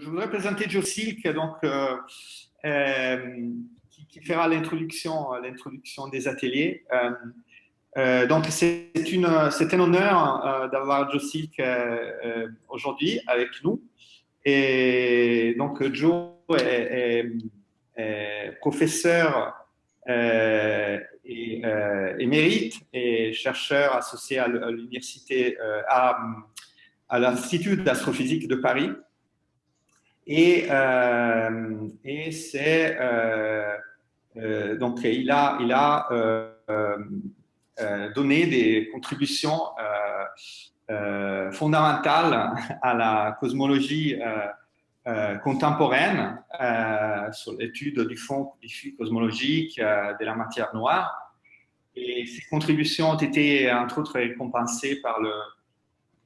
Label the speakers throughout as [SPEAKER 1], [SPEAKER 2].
[SPEAKER 1] je voudrais présenter donc, euh, euh, qui, fera l'introduction, des ateliers. Euh, donc, c'est un honneur d'avoir Joe Silk aujourd'hui avec nous. Et donc, Joe est, professeur et, émérite et chercheur associé à l'université, à l'Institut d'astrophysique de Paris. Et, euh, et c'est euh, euh, donc il a, il a donné des contributions fondamentales à la cosmologie contemporaine sur l'étude du fond cosmologique de la matière noire. Et ces contributions ont été, entre autres, récompensées par le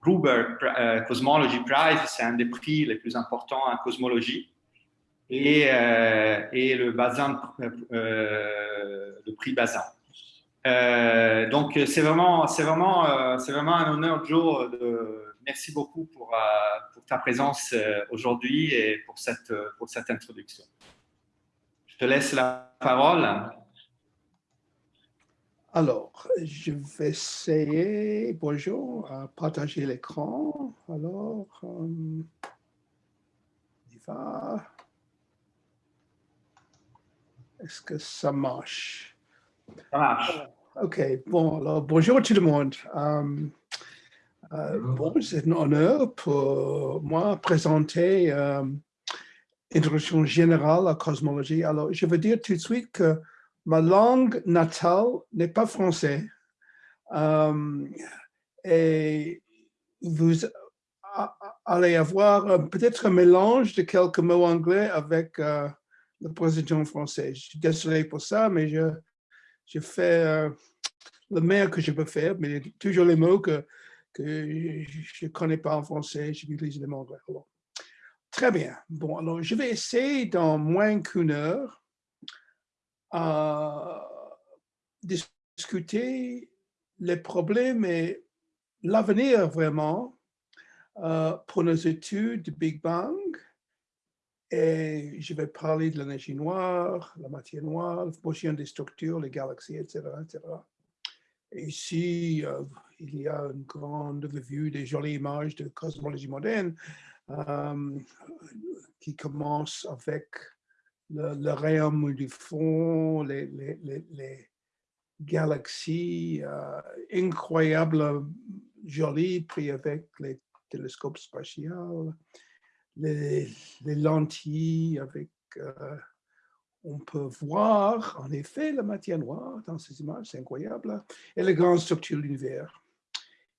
[SPEAKER 1] Gruber euh, Cosmology Prize, c'est un des prix les plus importants en cosmologie. Et, euh, et le Bazin, euh, le prix Bazin. donc, c'est vraiment, vraiment, vraiment un honneur, Joe. De, merci beaucoup pour, pour ta présence aujourd'hui et pour cette, pour cette introduction. Je te laisse la parole.
[SPEAKER 2] Alors, je vais essayer, bonjour, à partager l'écran. Alors, euh, on y va. Est-ce que ça marche?
[SPEAKER 1] Ça marche.
[SPEAKER 2] OK, bon, alors bonjour tout le monde. Euh, euh, bon, c'est un honneur pour moi présenter une introduction générale à la cosmologie. Alors, je veux dire tout de suite que ma langue natale n'est pas français. Euh, et vous allez avoir peut-être un mélange de quelques mots anglais avec euh, le président français. Je suis désolé pour ça, mais je, fais euh, le meilleur que je peux faire, mais toujours les mots que, que je ne connais pas en français, j'utilise les mots anglais. très bien. Bon, alors je vais essayer dans moins qu'une heure à discuter les problèmes et l'avenir vraiment euh, pour nos études du Big Bang. Et je vais parler de l'énergie noire, la matière noire, la motion des structures, les galaxies, etc. etc. Et ici, euh, il y a une grande revue des jolies images de cosmologie moderne euh, qui commence avec le, le rayon du fond, les, galaxies euh, incroyables, jolies, pris avec les télescopes spatiaux, les, lentilles avec... Euh, on peut voir en effet la matière noire dans ces images, c'est incroyable, et les grandes structures de l'univers.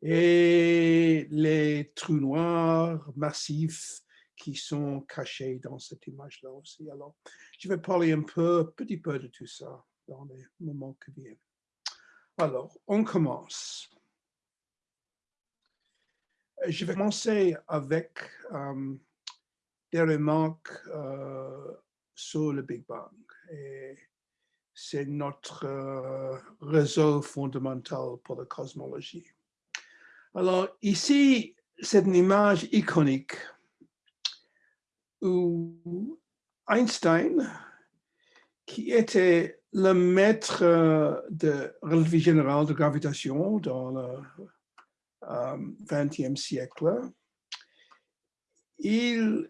[SPEAKER 2] Et les trous noirs massifs qui sont cachés dans cette image-là aussi. Alors, je vais parler un peu, petit peu de tout ça dans les moments qui viennent. Alors, on commence. Je vais commencer avec euh, des remarques euh, sur le Big Bang. C'est notre euh, réseau fondamental pour la cosmologie. Alors, ici, c'est une image iconique où Einstein, qui était le maître euh, de relativité générale de gravitation dans le XXe euh, siècle, il,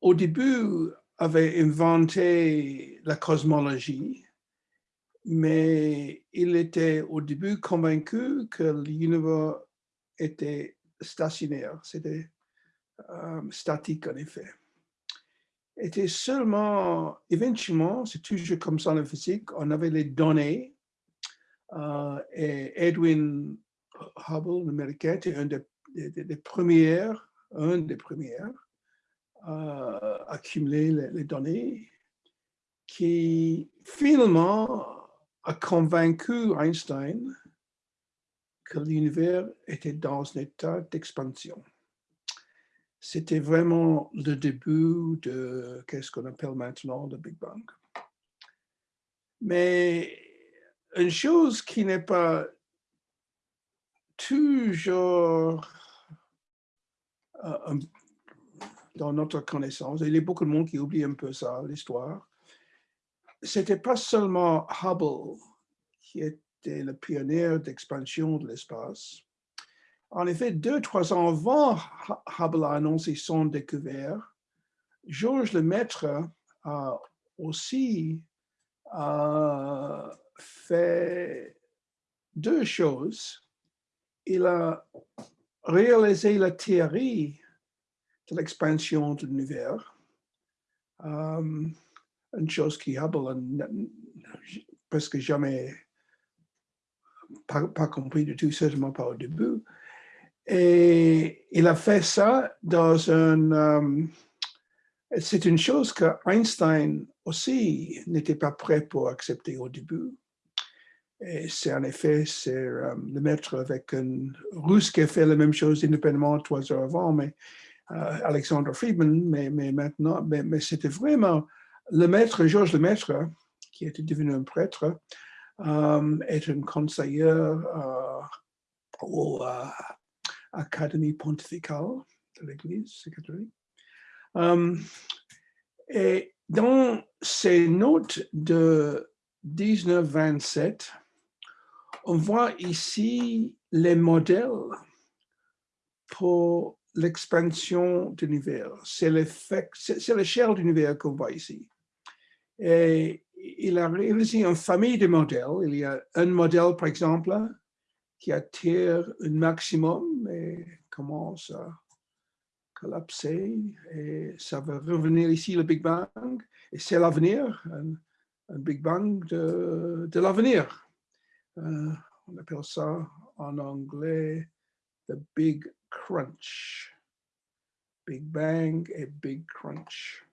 [SPEAKER 2] au début, avait inventé la cosmologie, mais il était au début convaincu que l'univers était stationnaire, c'était euh, statique en effet était seulement, éventuellement, c'est toujours comme ça en physique, on avait les données euh, et Edwin Hubble, l'américain, était un des, premières, un des premières à accumuler les, données qui finalement a convaincu Einstein que l'univers était dans un état d'expansion c'était vraiment le début de qu'est-ce qu'on appelle maintenant le Big Bang. Mais une chose qui n'est pas toujours euh, dans notre connaissance. Il y a beaucoup de monde qui oublie un peu ça, l'histoire. C'était pas seulement Hubble qui était le pionnier d'expansion de l'espace. En effet, deux, trois ans avant Hubble a annoncé son découvert, Georges Lemaître a aussi fait deux choses. Il a réalisé la théorie de l'expansion de l'univers, euh, une chose qui Hubble n'a presque jamais pas, pas, compris du tout, certainement pas au début. Et il a fait ça dans un... Euh, c'est une chose que Einstein aussi n'était pas prêt pour accepter au début. C'est en effet, c'est euh, le maître avec un russe qui a fait la même chose indépendamment trois heures avant, mais euh, Alexander Friedman, mais, maintenant, mais, c'était vraiment le maître, Georges le maître, qui était devenu un prêtre, euh, est un conseiller au Académie pontificale de l'Église catholique. Euh, et dans ces notes de 1927, on voit ici les modèles pour l'expansion de l'univers. C'est l'échelle de l'univers qu'on voit ici. Et il a réalisé une famille de modèles. Il y a un modèle, par exemple, qui attire un maximum et commence à collapser. Et ça va revenir ici, le Big Bang. Et c'est l'avenir, un, Big Bang de, de l'avenir. Euh, on appelle ça en anglais the Big Crunch. Big Bang et Big Crunch.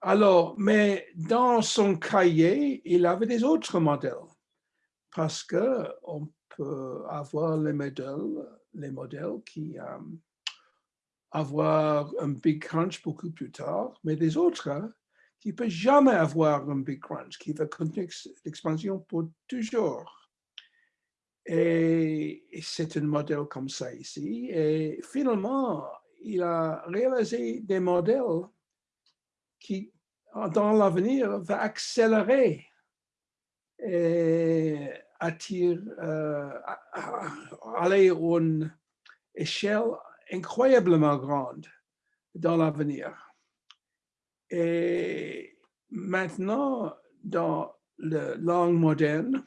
[SPEAKER 2] Alors, mais dans son cahier, il avait des autres modèles parce que on peut avoir les modèles, les modèles qui euh, avoir un big crunch beaucoup plus tard, mais des autres hein, qui ne peuvent jamais avoir un big crunch, qui va continuer l'expansion pour toujours. Et c'est un modèle comme ça ici. Et finalement, il a réalisé des modèles qui, dans l'avenir, va accélérer et attire, euh, aller une échelle incroyablement grande dans l'avenir. Et maintenant, dans la langue moderne,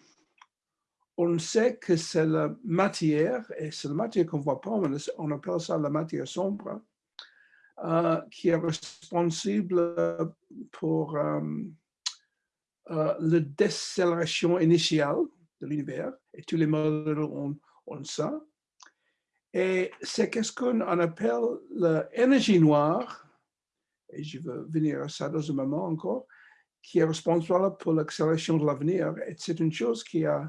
[SPEAKER 2] on sait que c'est la matière, et c'est la matière qu'on ne voit pas, on appelle ça la matière sombre, euh, qui est responsable pour euh, euh, la décélération initiale de l'univers, et tous les modèles ont, ont ça. Et c'est qu'est-ce qu'on appelle l'énergie noire, et je vais venir à ça dans un moment encore, qui est responsable pour l'accélération de l'avenir. Et c'est une chose qui a,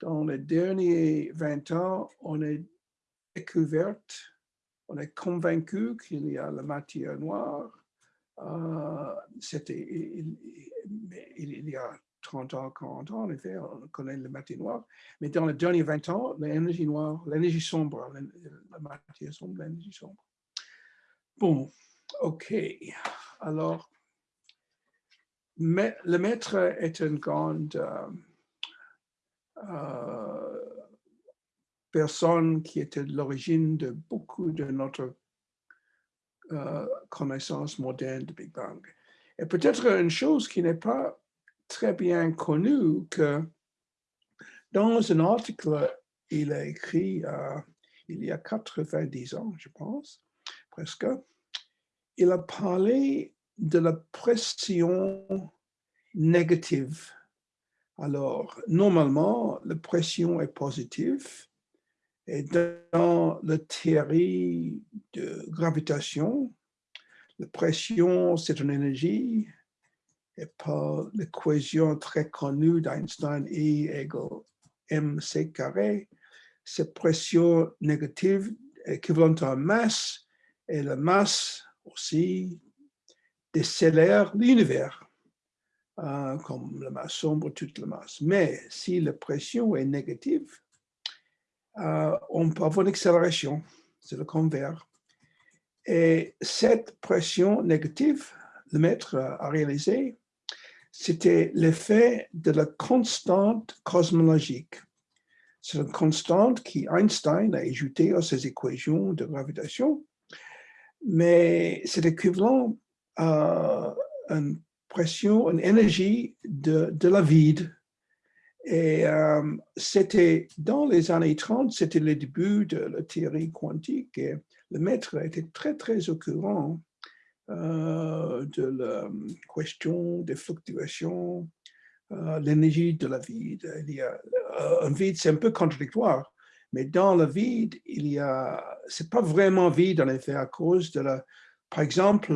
[SPEAKER 2] dans les derniers 20 ans, on est découverte on est convaincu qu'il y a la matière noire. Euh, C'était il, il, y a 30 ans, 40 ans, en effet, on connaît la matière noire. Mais dans les derniers 20 ans, l'énergie noire, l'énergie sombre, la matière sombre, l'énergie sombre. Bon, OK. Alors, le maître est une grande euh, euh, personne qui était l'origine de beaucoup de notre euh, connaissance moderne de Big Bang. Et peut-être une chose qui n'est pas très bien connue, que dans un article, il a écrit euh, il y a 90 ans, je pense, presque, il a parlé de la pression négative. Alors, normalement, la pression est positive, et dans la théorie de gravitation, la pression, c'est une énergie, et par l'équation très connue d'Einstein, E égale mc carré, cette pression négative équivalente à masse, et la masse aussi décélère l'univers, euh, comme la masse sombre, toute la masse. Mais si la pression est négative, euh, on peut avoir une accélération, c'est le convers. Et cette pression négative, le maître a réalisé, c'était l'effet de la constante cosmologique. C'est une constante qui Einstein a ajoutée à ses équations de gravitation, mais c'est équivalent à une pression, une énergie de, de la vide. Et euh, c'était dans les années 30, c'était le début de la théorie quantique et le maître était très, très au courant de la question des fluctuations, euh, l'énergie de la vide. Il y a euh, un vide, c'est un peu contradictoire, mais dans le vide, il y a, c'est pas vraiment vide en effet à cause de la, par exemple,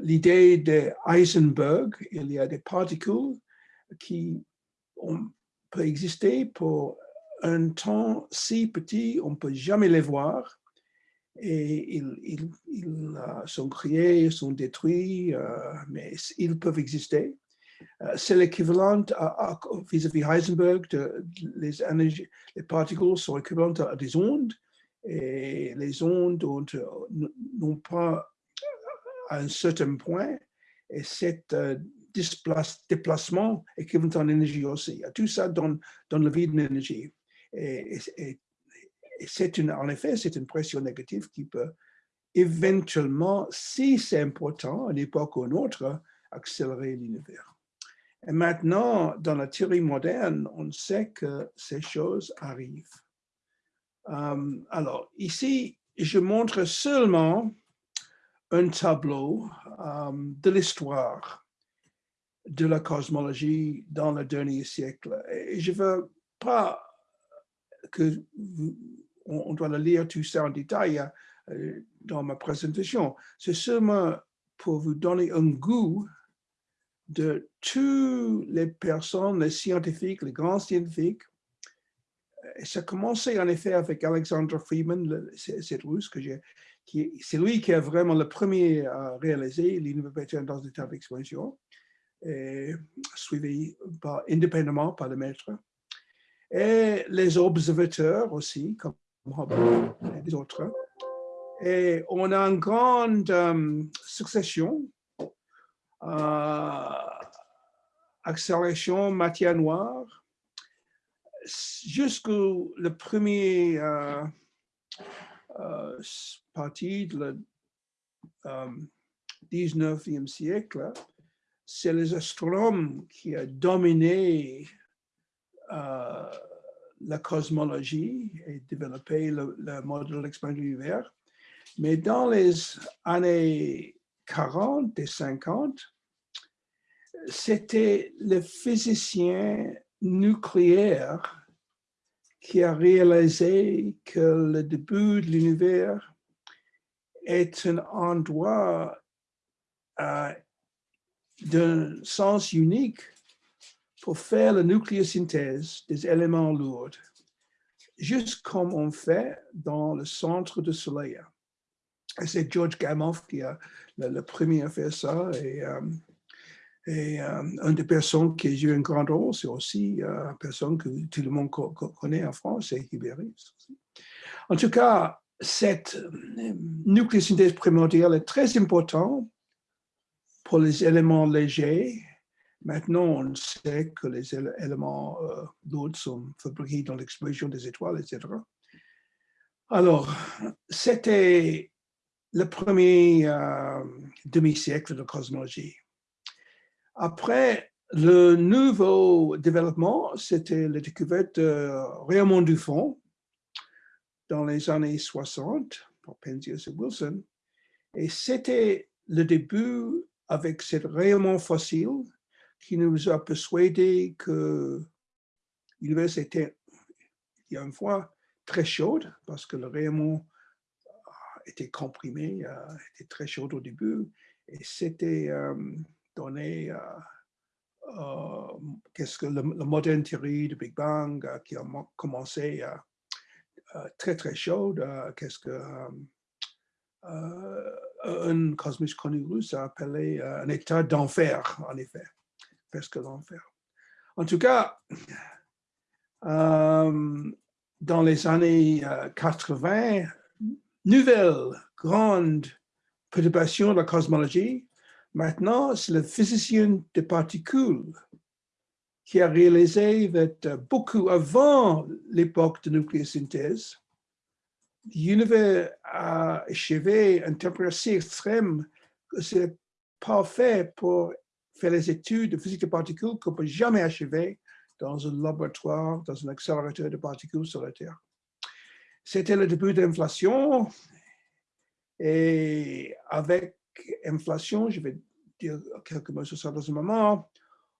[SPEAKER 2] l'idée de Heisenberg, il y a des particules qui ont, peuvent exister pour un temps si petit, on ne peut jamais les voir, ils, euh, sont créés, sont détruits, euh, mais ils peuvent exister. Euh, c'est l'équivalent vis-à-vis Heisenberg, de, les, particules sont équivalentes à des ondes, et les ondes n'ont pas à un certain point, et cet déplacement équivalent en énergie aussi. Tout ça donne, donne le vide d'énergie. Et, et, en effet, c'est une pression négative qui peut éventuellement, si c'est important, à une époque ou une autre, accélérer l'univers. Et maintenant, dans la théorie moderne, on sait que ces choses arrivent. Euh, alors, ici, je montre seulement un tableau euh, de l'histoire de la cosmologie dans le dernier siècle. Et je ne veux pas que on, doit le lire tout ça en détail euh, dans ma présentation. C'est seulement pour vous donner un goût de toutes les personnes, les scientifiques, les grands scientifiques. Ça a commencé en effet avec Alexander Friedman, cette russe que c'est lui qui a vraiment le premier à réaliser l'université dans l'état d'expansion, suivi par, indépendamment par le maître. Et les observateurs aussi, comme et des autres. Et on a une grande euh, succession, euh, accélération matière noire, jusqu'au premier euh, euh partie du 19e siècle, c'est les astronomes qui ont dominé la cosmologie et développer le, modèle d'expansion de l'univers. Mais dans les années 40 et 50, c'était le physicien nucléaire qui a réalisé que le début de l'univers est un endroit euh, d'un sens unique pour faire la nucléosynthèse des éléments lourds, juste comme on fait dans le centre du Soleil. c'est George Gamow qui a le, premier à faire ça. Et, euh, euh, une des personnes qui a joué un grand rôle, c'est aussi euh, une personne que tout le monde connaît en France, c'est Hibéris. En tout cas, cette nucléosynthèse primordiale est très importante pour les éléments légers Maintenant, on sait que les éléments euh, d'autres sont fabriqués dans l'explosion des étoiles, etc. Alors, c'était le premier euh, demi-siècle de cosmologie. Après, le nouveau développement, c'était la découverte de Raymond Dufont dans les années 60 par Penzias et Wilson. Et c'était le début avec ce rayonnement fossile qui nous a persuadé que l'univers était, il y a une fois, très chaude parce que le rayonnement était comprimé, euh, était très chaud au début et c'était euh, donné euh, qu'est-ce que le, moderne théorie du Big Bang qui a commencé très très chaude, qu'est-ce que un cosmiste connu russe a appelé un état d'enfer en effet presque l'enfer. En tout cas, euh, dans les années 80, nouvelle grande perturbation de la cosmologie, maintenant, c'est le physicien des particules qui a réalisé que beaucoup avant l'époque de nucléosynthèse, l'univers a achevé une température si extrême que c'est parfait pour faire les études de physique des particules qu'on ne peut jamais achever dans un laboratoire, dans un accélérateur de particules sur la Terre. C'était le début de l'inflation et avec inflation, je vais dire quelques mots sur ça dans un moment,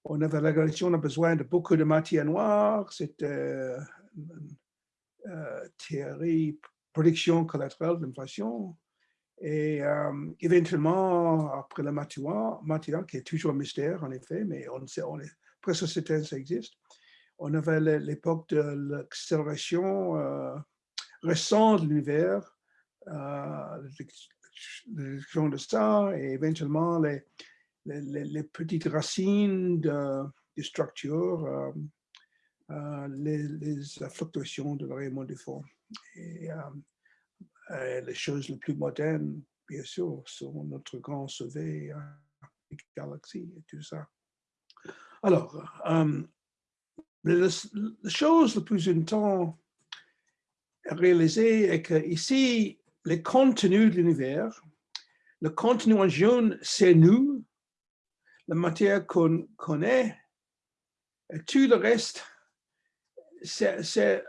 [SPEAKER 2] on avait la on a besoin de beaucoup de matière noire, c'était euh, une euh, théorie, prédiction collatérale de l'inflation. Et euh, éventuellement, après matière, matière, qui est toujours un mystère en effet, mais on sait, on est presque certain que ça existe, on avait l'époque de l'accélération euh, récente de l'univers, euh, de ça, et éventuellement les, les, petites racines de, structures, euh, euh, les, fluctuations de la du fond. Les choses les plus modernes, bien sûr, sont notre grand sauvé, la galaxie et tout ça. Alors, la, chose la plus intense à réaliser est que ici, les contenus de l'univers, le contenu en jaune, c'est nous, la matière qu'on connaît, et tout le reste, c'est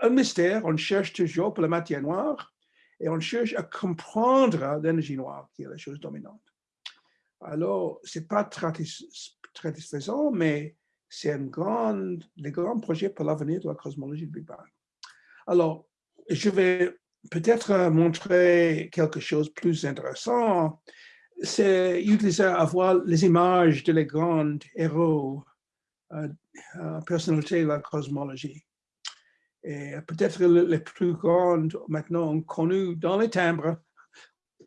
[SPEAKER 2] un mystère. On cherche toujours pour la matière noire et on cherche à comprendre l'énergie noire, qui est la chose dominante. Alors, ce n'est pas satisfaisant, mais c'est un grand, les grands projets pour l'avenir de la cosmologie du Big Bang. Alors, je vais peut-être montrer quelque chose de plus intéressant. C'est utiliser avoir les images de les grands héros, euh, euh, personnalités de la cosmologie. Et peut-être les plus grandes maintenant connues dans les timbres,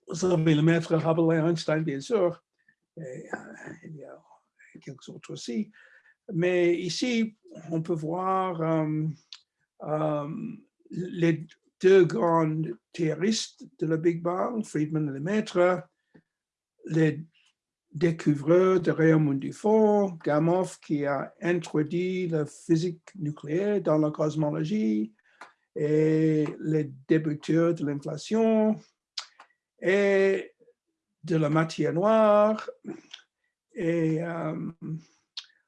[SPEAKER 2] vous le maître Hubble et Einstein, bien sûr, et euh, il y a quelques autres aussi. Mais ici, on peut voir euh, euh, les deux grands théoristes de la Big Bang, Friedman et Lemaitre, les découvreurs de rayonnement du fond, Gamow qui a introduit la physique nucléaire dans la cosmologie, et les débuteurs de l'inflation, et de la matière noire, et euh,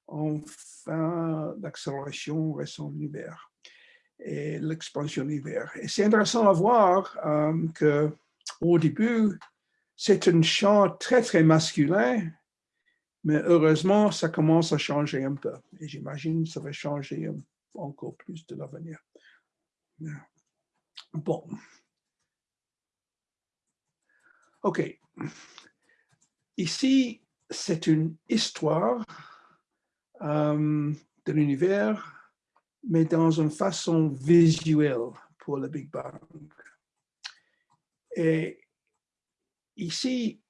[SPEAKER 2] enfin l'accélération récente de l'univers et l'expansion de l'univers. Et c'est intéressant à voir euh, que au début, c'est un champ très, très masculin, mais heureusement, ça commence à changer un peu. Et j'imagine que ça va changer encore plus de l'avenir. Bon. OK. Ici, c'est une histoire euh, de l'univers, mais dans une façon visuelle pour le Big Bang. Et ici,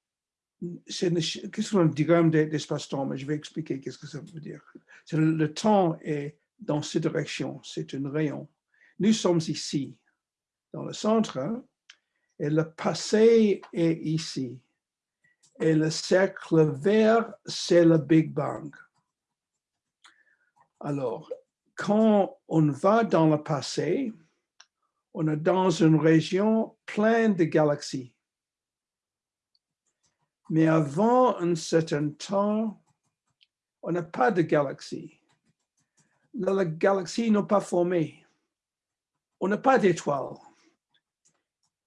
[SPEAKER 2] qu'est-ce qu'on diagramme d'espace-temps, mais je vais expliquer qu'est-ce que ça veut dire. Le, le temps est dans cette direction, c'est un rayon. Nous sommes ici, dans le centre, et le passé est ici. Et le cercle vert, c'est le Big Bang. Alors, quand on va dans le passé, on est dans une région pleine de galaxies. Mais avant un certain temps, on n'a pas de galaxies. La, galaxie n'est pas formée. On n'a pas d'étoiles.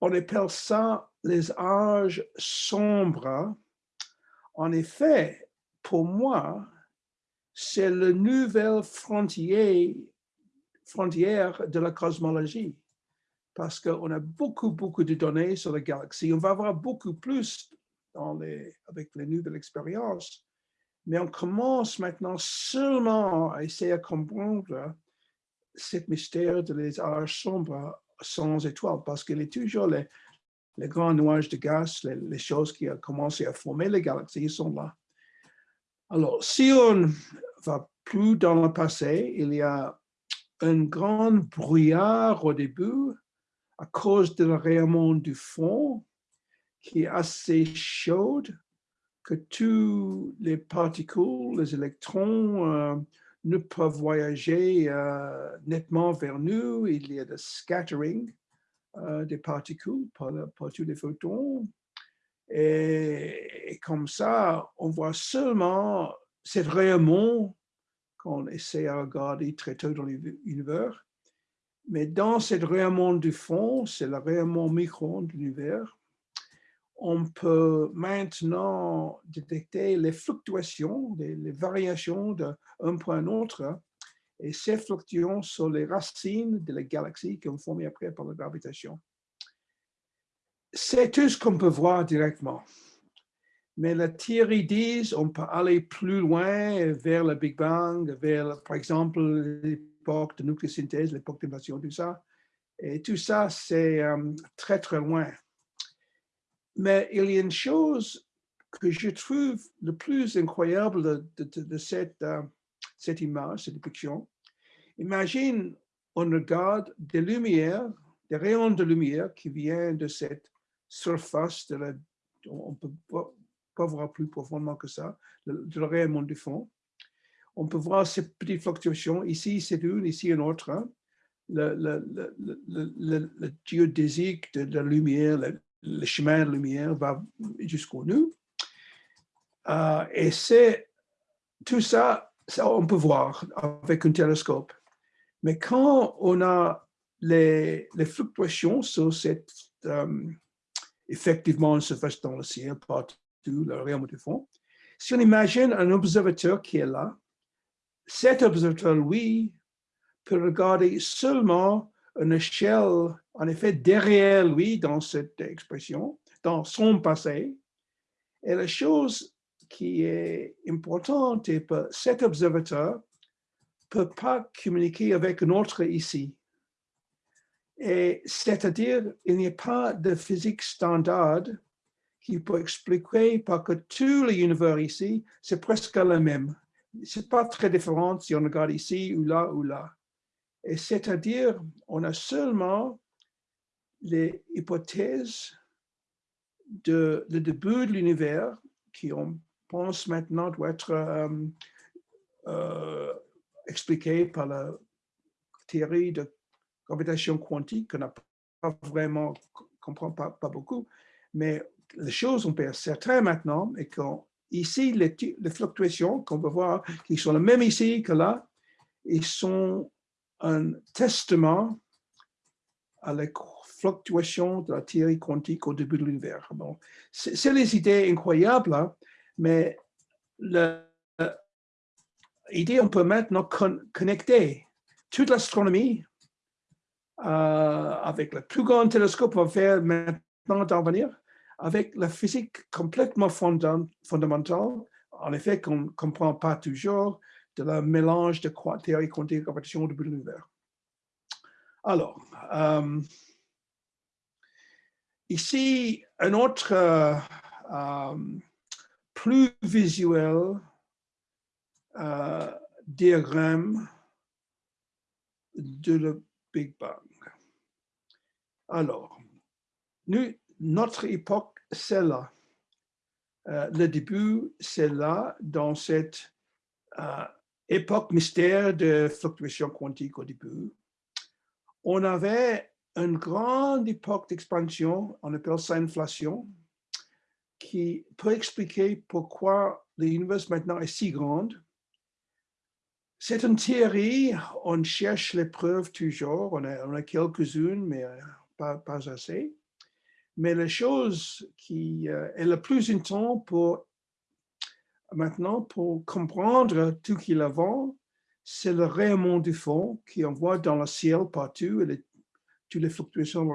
[SPEAKER 2] On appelle ça les âges sombres. En effet, pour moi, c'est la nouvelle frontière, frontière de la cosmologie. Parce qu'on a beaucoup, beaucoup de données sur la galaxie. On va avoir beaucoup plus dans les, avec les nouvelles expériences. Mais on commence maintenant seulement à essayer de comprendre ce mystère de les âges sombres sans étoiles, parce qu'il est toujours les, les grands nuages de gaz, les, choses qui ont commencé à former les galaxies, sont là. Alors, si on va plus dans le passé, il y a un grand brouillard au début à cause de le rayonnement du fond qui est assez chaude que tous les particules, les électrons euh, ne peuvent voyager euh, nettement vers nous. Il y a de scattering euh, des particules par, tous les photons. Et, comme ça, on voit seulement ce rayonnement qu'on essaie à regarder très tôt dans l'univers. Mais dans ce rayonnement du fond, c'est le rayonnement micro de l'univers, on peut maintenant détecter les fluctuations, les, variations d'un point à l'autre, et ces fluctuations sont les racines de la galaxie qui ont formé après par la gravitation. C'est tout ce qu'on peut voir directement. Mais la théorie dit on peut aller plus loin vers le Big Bang, vers, par exemple, l'époque de nucléosynthèse, l'époque d'invasion, tout ça. Et tout ça, c'est euh, très, très loin. Mais il y a une chose que je trouve le plus incroyable de, cette, euh, cette image, cette dépiction. Imagine, on regarde des lumières, des rayons de lumière qui viennent de cette surface, de la, on ne peut pas, voir plus profondément que ça, de, rayonnement du fond. On peut voir ces petites fluctuations. Ici, c'est une, ici, une autre. Hein. Le, le, le, le, géodésique de la lumière, le chemin de lumière va jusqu'au nous. Euh, et c'est tout ça, ça, on peut voir avec un télescope. Mais quand on a les, les fluctuations sur cette, euh, effectivement, se fait dans le ciel, partout, le rayon du fond, si on imagine un observateur qui est là, cet observateur, lui, peut regarder seulement une échelle, en effet, derrière lui dans cette expression, dans son passé. Et la chose qui est importante est que cet observateur ne peut pas communiquer avec un autre ici. Et c'est-à-dire, il n'y a pas de physique standard qui peut expliquer parce que tout l'univers ici, c'est presque le même. C'est pas très différent si on regarde ici ou là ou là. C'est-à-dire, on a seulement les hypothèses de le début de l'univers qui, on pense maintenant, doit être euh, euh, expliqué par la théorie de gravitation quantique qu'on n'a pas vraiment, comprend pas, beaucoup, mais les choses, on peut être maintenant, et qu'ici, les, les fluctuations qu'on peut voir, qui sont les mêmes ici que là, ils sont un testament à la fluctuation de la théorie quantique au début de l'univers. Bon, c'est les idées incroyables, hein, mais l'idée, on peut maintenant connecter toute l'astronomie euh, avec le plus grand télescope qu'on va faire maintenant d'en venir, avec la physique complètement fondamentale, en effet qu'on ne comprend pas toujours, de la mélange de théorie quantique de compétition de l'univers. Alors, euh, ici, un autre euh, euh, plus visuel diagramme de le Big Bang. Alors, notre époque, c'est là. le début, c'est là, dans cette époque mystère de fluctuation quantique au début, on avait une grande époque d'expansion, on appelle ça inflation, qui peut expliquer pourquoi l'univers maintenant est si grande. C'est une théorie, on cherche les preuves toujours, on a, quelques-unes, mais euh, pas, pas, assez. Mais la chose qui euh, est la plus intense pour maintenant, pour comprendre tout qu'il avant, c'est le rayonnement du fond qui envoie dans le ciel partout, et toutes les fluctuations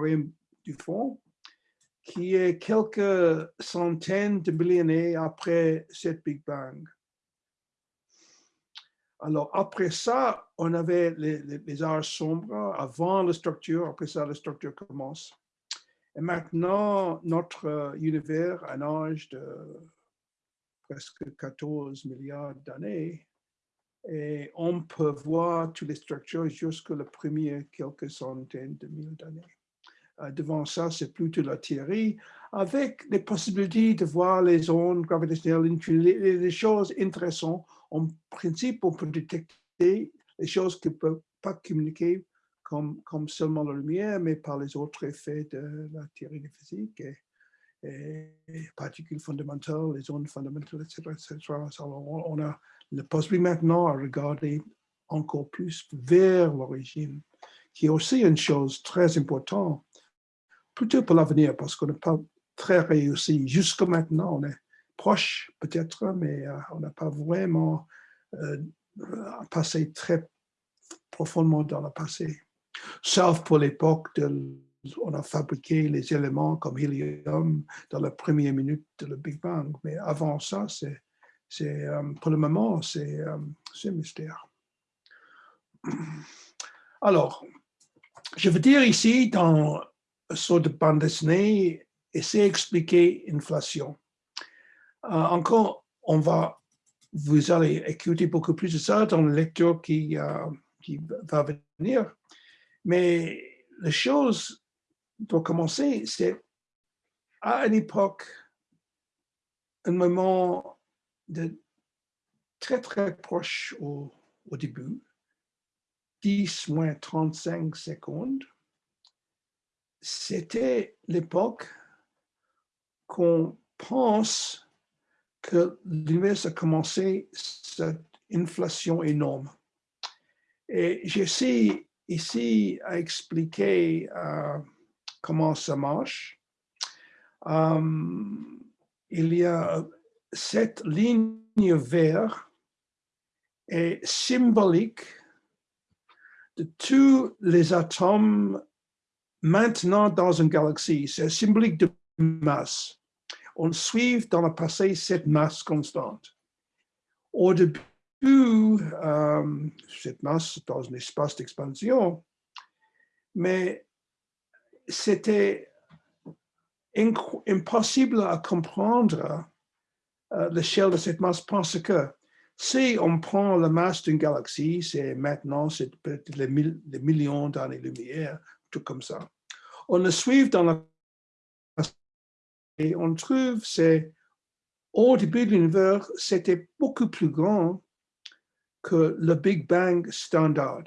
[SPEAKER 2] du fond, qui est quelques centaines de milliers d'années après cette Big Bang. Alors, après ça, on avait les, les, sombres avant la structure, après ça, la structure commence. Et maintenant, notre univers, un âge de presque 14 milliards d'années. Et on peut voir toutes les structures jusqu'à le premier quelques centaines de milliers d'années. devant ça, c'est plutôt la théorie, avec les possibilités de voir les ondes gravitationnelles, les, choses intéressantes. En principe, on peut détecter les choses qui ne peuvent pas communiquer comme, seulement la lumière, mais par les autres effets de la théorie de physique particules fondamentales, les ondes fondamentales, etc. etc. On a le possibilité maintenant à regarder encore plus vers l'origine, qui est aussi une chose très importante, plutôt pour l'avenir, parce qu'on n'a pas très réussi. Jusqu'à maintenant, on est proche peut-être, mais euh, on n'a pas vraiment euh, passé très profondément dans le passé. Sauf pour l'époque on a fabriqué les éléments comme hélium dans la première minute de le Big Bang. Mais avant ça, c'est, euh, pour le moment, c'est un mystère. Alors, je veux dire ici, dans une sorte de bande dessinée, essayer d'expliquer l'inflation. Euh, encore, on va, vous allez écouter beaucoup plus de ça dans la lecture qui, euh, qui va venir. Mais la chose, pour commencer, c'est à une époque, un moment très, très proche au, au début, 10 moins 35 secondes, c'était l'époque qu'on pense que l'univers a commencé cette inflation énorme. Et j'essaie ici à expliquer euh, comment ça marche. Euh, il y a cette ligne verte est symbolique de tous les atomes maintenant dans une galaxie. C'est symbolique de masse. On suit dans le passé cette masse constante. Au début, euh, cette masse dans un espace d'expansion, mais c'était impossible à comprendre euh, l'échelle de cette masse parce que si on prend la masse d'une galaxie, c'est maintenant c'est peut-être les, millions d'années-lumière, tout comme ça. On le suit dans la et on trouve c'est au début de l'univers, c'était beaucoup plus grand que le Big Bang standard.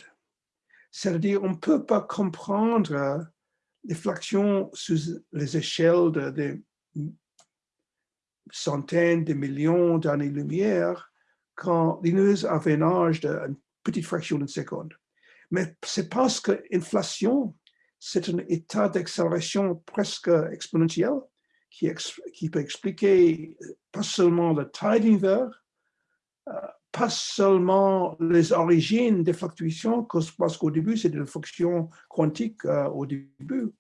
[SPEAKER 2] C'est-à-dire, on ne peut pas comprendre fluctuations sous les échelles de, centaines de millions d'années-lumière quand l'univers avait un âge d'une petite fraction d'une seconde. Mais c'est parce que l'inflation, c'est un état d'accélération presque exponentiel qui, peut expliquer pas seulement la taille de l'univers, euh, pas seulement les origines des fluctuations, parce qu'au début, c'est des fonctions quantiques euh, au début,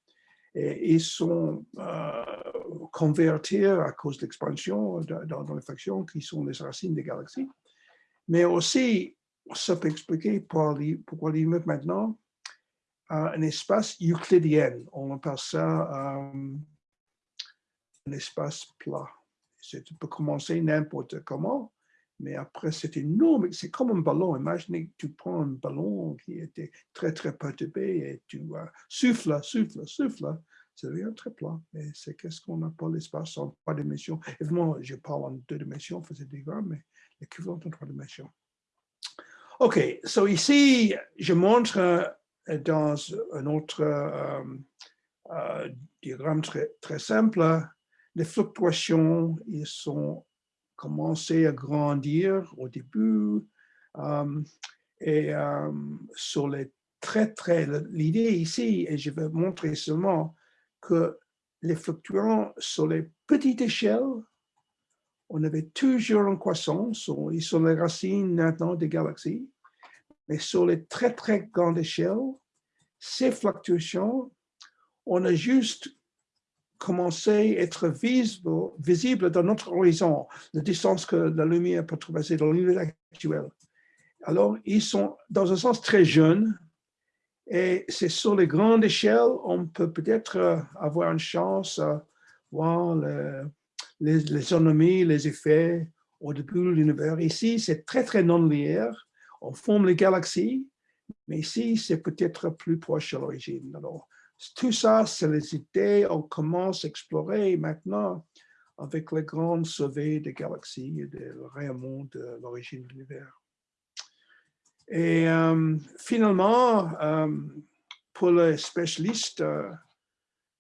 [SPEAKER 2] et ils sont euh, convertis à cause de l'expansion dans, les fonctions qui sont les racines des galaxies. Mais aussi, ça peut expliquer pourquoi l'univers maintenant a un espace euclidien. On appelle ça euh, un espace plat. Ça peut commencer n'importe comment, mais après c'est énorme, c'est comme un ballon. Imaginez que tu prends un ballon qui était très très perturbé et tu souffles, souffles, souffles, ça devient très plat. Et c'est qu'est-ce qu'on appelle l'espace en trois dimensions. Évidemment, je parle en deux dimensions, faisais des mais l'équivalent en trois dimensions. OK, so ici, je montre euh, dans un autre euh, euh, diagramme très, très simple, les fluctuations, ils sont commencé à grandir au début et sur les très, très, l'idée ici, et je vais montrer seulement que les fluctuations sur les petites échelles on avait toujours une croissance, ils sont les racines maintenant des galaxies, mais sur les très très grandes échelles, ces fluctuations, on a juste commencé à être visible, dans notre horizon, la distance que la lumière peut traverser dans l'univers actuel. Alors, ils sont dans un sens très jeunes, et c'est sur les grandes échelles, on peut peut-être avoir une chance à voir le, les, les les effets au début de l'univers. Ici, c'est très, très non-linéaire. On forme les galaxies, mais ici, c'est peut-être plus proche de l'origine. Tout ça, c'est les idées, on commence à explorer maintenant avec les grandes sauvées des galaxies et des rayonnements de l'origine de l'univers. Et euh, finalement, euh, pour les spécialistes, euh,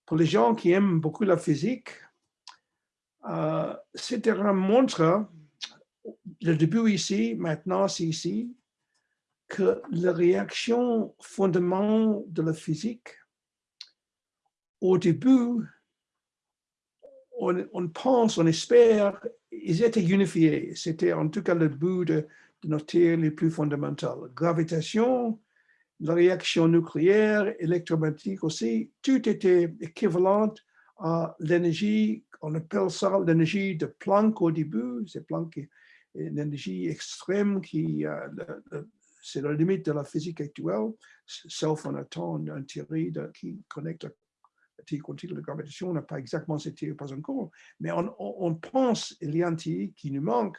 [SPEAKER 2] pour les gens qui aiment beaucoup la physique, c'était un montre, le début ici, maintenant c'est ici, que la réaction fondamentale de la physique, au début, on, pense, on espère, ils étaient unifiés. C'était en tout cas le but de, nos théories les plus fondamentales. Gravitation, la réaction nucléaire, électromagnétique aussi, tout était équivalent à l'énergie, on appelle ça l'énergie de Planck au début, c'est Planck, une énergie extrême qui, euh, c'est la limite de la physique actuelle, sauf on attend une théorie qui connecte quantique de gravitation, on n'a pas exactement cette pas encore, mais on, pense il y a une théorie qui nous manque,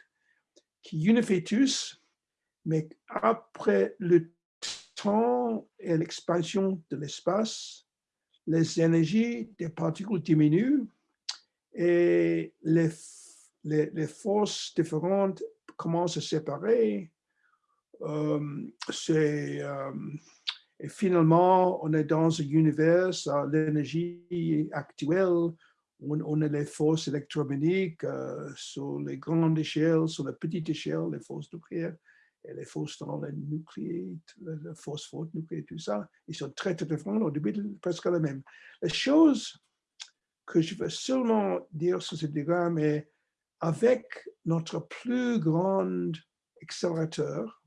[SPEAKER 2] qui unifie tous, mais après le temps et l'expansion de l'espace, les énergies des particules diminuent et les, les, forces différentes commencent à se séparer. Euh, c'est euh, et finalement, on est dans un univers, l'énergie actuelle, on, a les forces électromagnétiques euh, sur les grandes échelles, sur la petite échelle, les forces nucléaires et les forces dans le nucléaire, les forces fortes nucléaires, tout ça, ils sont très, très différents, au début, presque les mêmes. La chose que je veux seulement dire sur ce diagramme est avec notre plus grand accélérateur,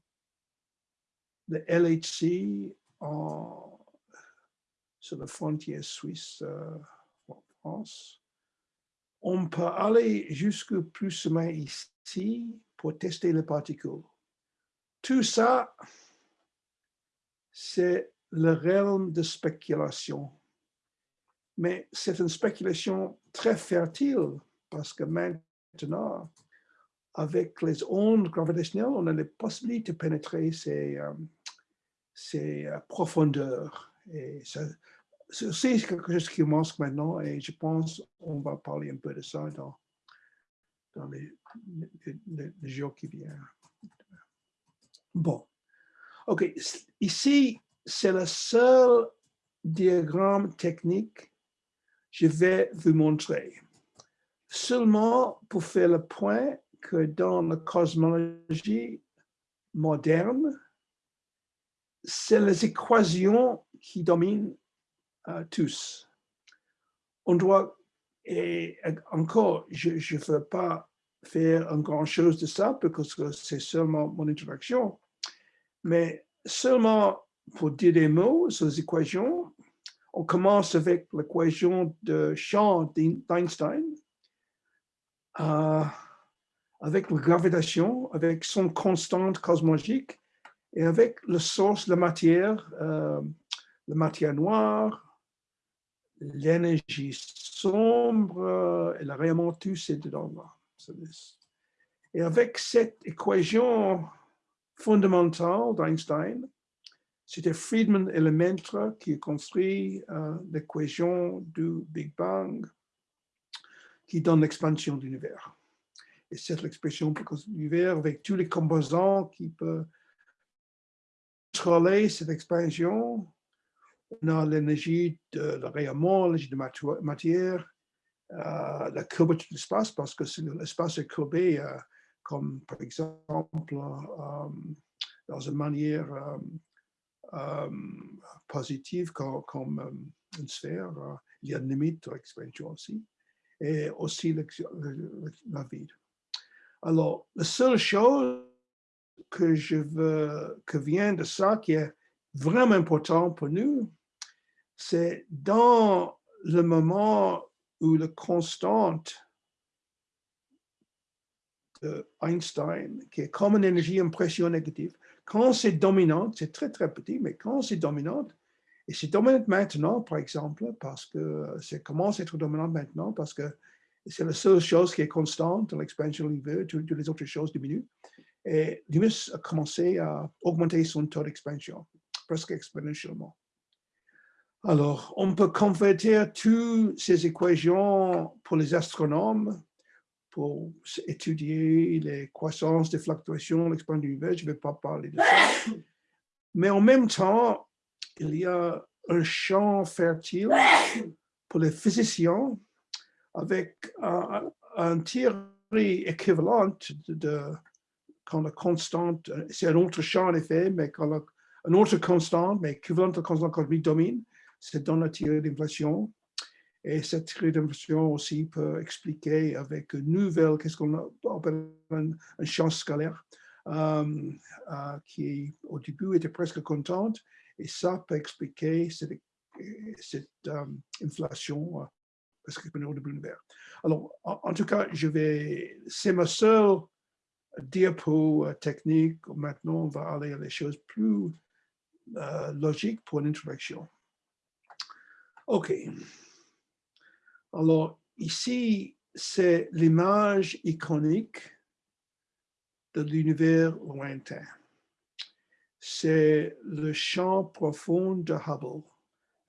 [SPEAKER 2] le LHC sur la frontière suisse euh, en France. On peut aller jusque plus moins ici pour tester les particules. Tout ça, c'est le realm de spéculation. Mais c'est une spéculation très fertile parce que maintenant, avec les ondes gravitationnelles, on a la possibilité de pénétrer ces, euh, c'est euh, profondeur. Et c'est quelque chose qui manque maintenant et je pense qu'on va parler un peu de ça dans, dans les, jours qui viennent. Bon, ok, ici, c'est le seul diagramme technique que je vais vous montrer. Seulement pour faire le point que dans la cosmologie moderne, c'est les équations qui dominent euh, tous. On doit, et encore, je ne veux pas faire un grand chose de ça parce que c'est seulement mon introduction, mais seulement pour dire des mots sur les équations, on commence avec l'équation de champ d'Einstein, euh, avec la gravitation, avec son constante cosmologique, et avec le source, la matière, euh, la matière noire, l'énergie sombre et le rayonnement, tout c'est dedans. Et avec cette équation fondamentale d'Einstein, c'était Friedman et Lemaitre qui a construit euh, l'équation du Big Bang qui donne l'expansion de l'univers. Et c'est l'expression de l'univers avec tous les composants qui peuvent cette expansion, on a l'énergie de rayonnement, l'énergie de matière, euh, la curvature de l'espace, parce que l'espace est courbé, euh, comme par exemple euh, dans une manière positive, comme, une sphère, il y a une limite de l'expansion aussi, et aussi la vide. Alors, la seule chose que je veux, que vient de ça, qui est vraiment important pour nous, c'est dans le moment où la constante de Einstein, qui est comme une énergie impression négative, quand c'est dominante, c'est très très petit, mais quand c'est dominante, et c'est dominante maintenant, par exemple, parce que c'est commence à être dominante maintenant, parce que c'est la seule chose qui est constante l'expansion de toutes les autres choses diminuent. Et l'humus a commencé à augmenter son taux d'expansion, presque exponentiellement. Alors, on peut convertir toutes ces équations pour les astronomes, pour étudier les croissances, les fluctuations, l'expansion de l'univers. Je ne vais pas parler de ça. Mais en même temps, il y a un champ fertile pour les physiciens avec un, un théorie équivalente de, quand la constante, c'est un autre champ en effet, mais quand la, un autre constante, mais équivalente à la constante cosmique domine, c'est dans la théorie d'inflation. Et cette théorie d'inflation aussi peut expliquer avec une nouvelle, qu'est-ce qu'on appelle un, champ scalaire, euh, euh, qui au début était presque contente, et ça peut expliquer cette, cette euh, inflation parce que de l'univers. Alors, en, tout cas, je vais, c'est ma seule diapo technique. Maintenant, on va aller à des choses plus logiques pour l'introduction. OK. Alors, ici, c'est l'image iconique de l'univers lointain. C'est le champ profond de Hubble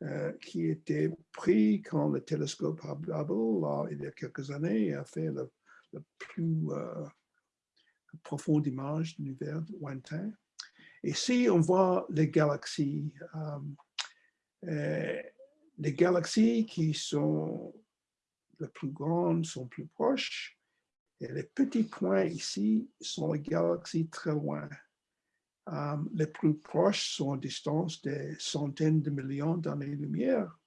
[SPEAKER 2] euh, qui était pris quand le télescope Hubble, il y a quelques années, a fait le, plus euh, profonde image de l'univers lointain. Ici, on voit les galaxies. Euh, les galaxies qui sont les plus grandes sont plus proches et les petits points ici sont les galaxies très loin. Euh, les plus proches sont à distance des centaines de millions d'années-lumière,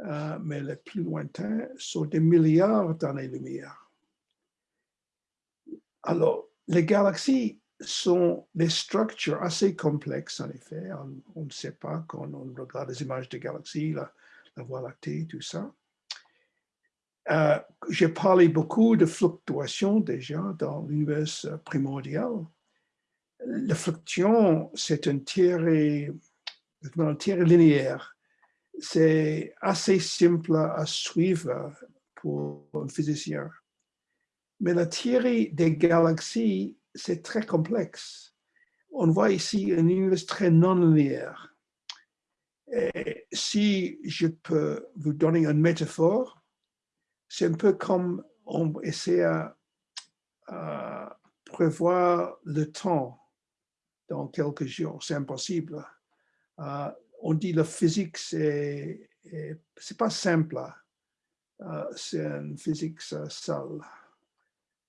[SPEAKER 2] euh, mais les plus lointains sont des milliards d'années-lumière. Alors, les galaxies sont des structures assez complexes, en effet. On, ne sait pas quand on regarde les images des galaxies, la, Voie lactée, tout ça. Euh, J'ai parlé beaucoup de fluctuations déjà dans l'univers primordial. La fluctuation, c'est une une théorie linéaire. C'est assez simple à suivre pour un physicien. Mais la théorie des galaxies c'est très complexe. On voit ici un univers très non-linéaire. Si je peux vous donner une métaphore, c'est un peu comme on essaie à, prévoir le temps dans quelques jours. C'est impossible. Euh, on dit la physique, c'est pas simple. Euh, c'est une physique seule.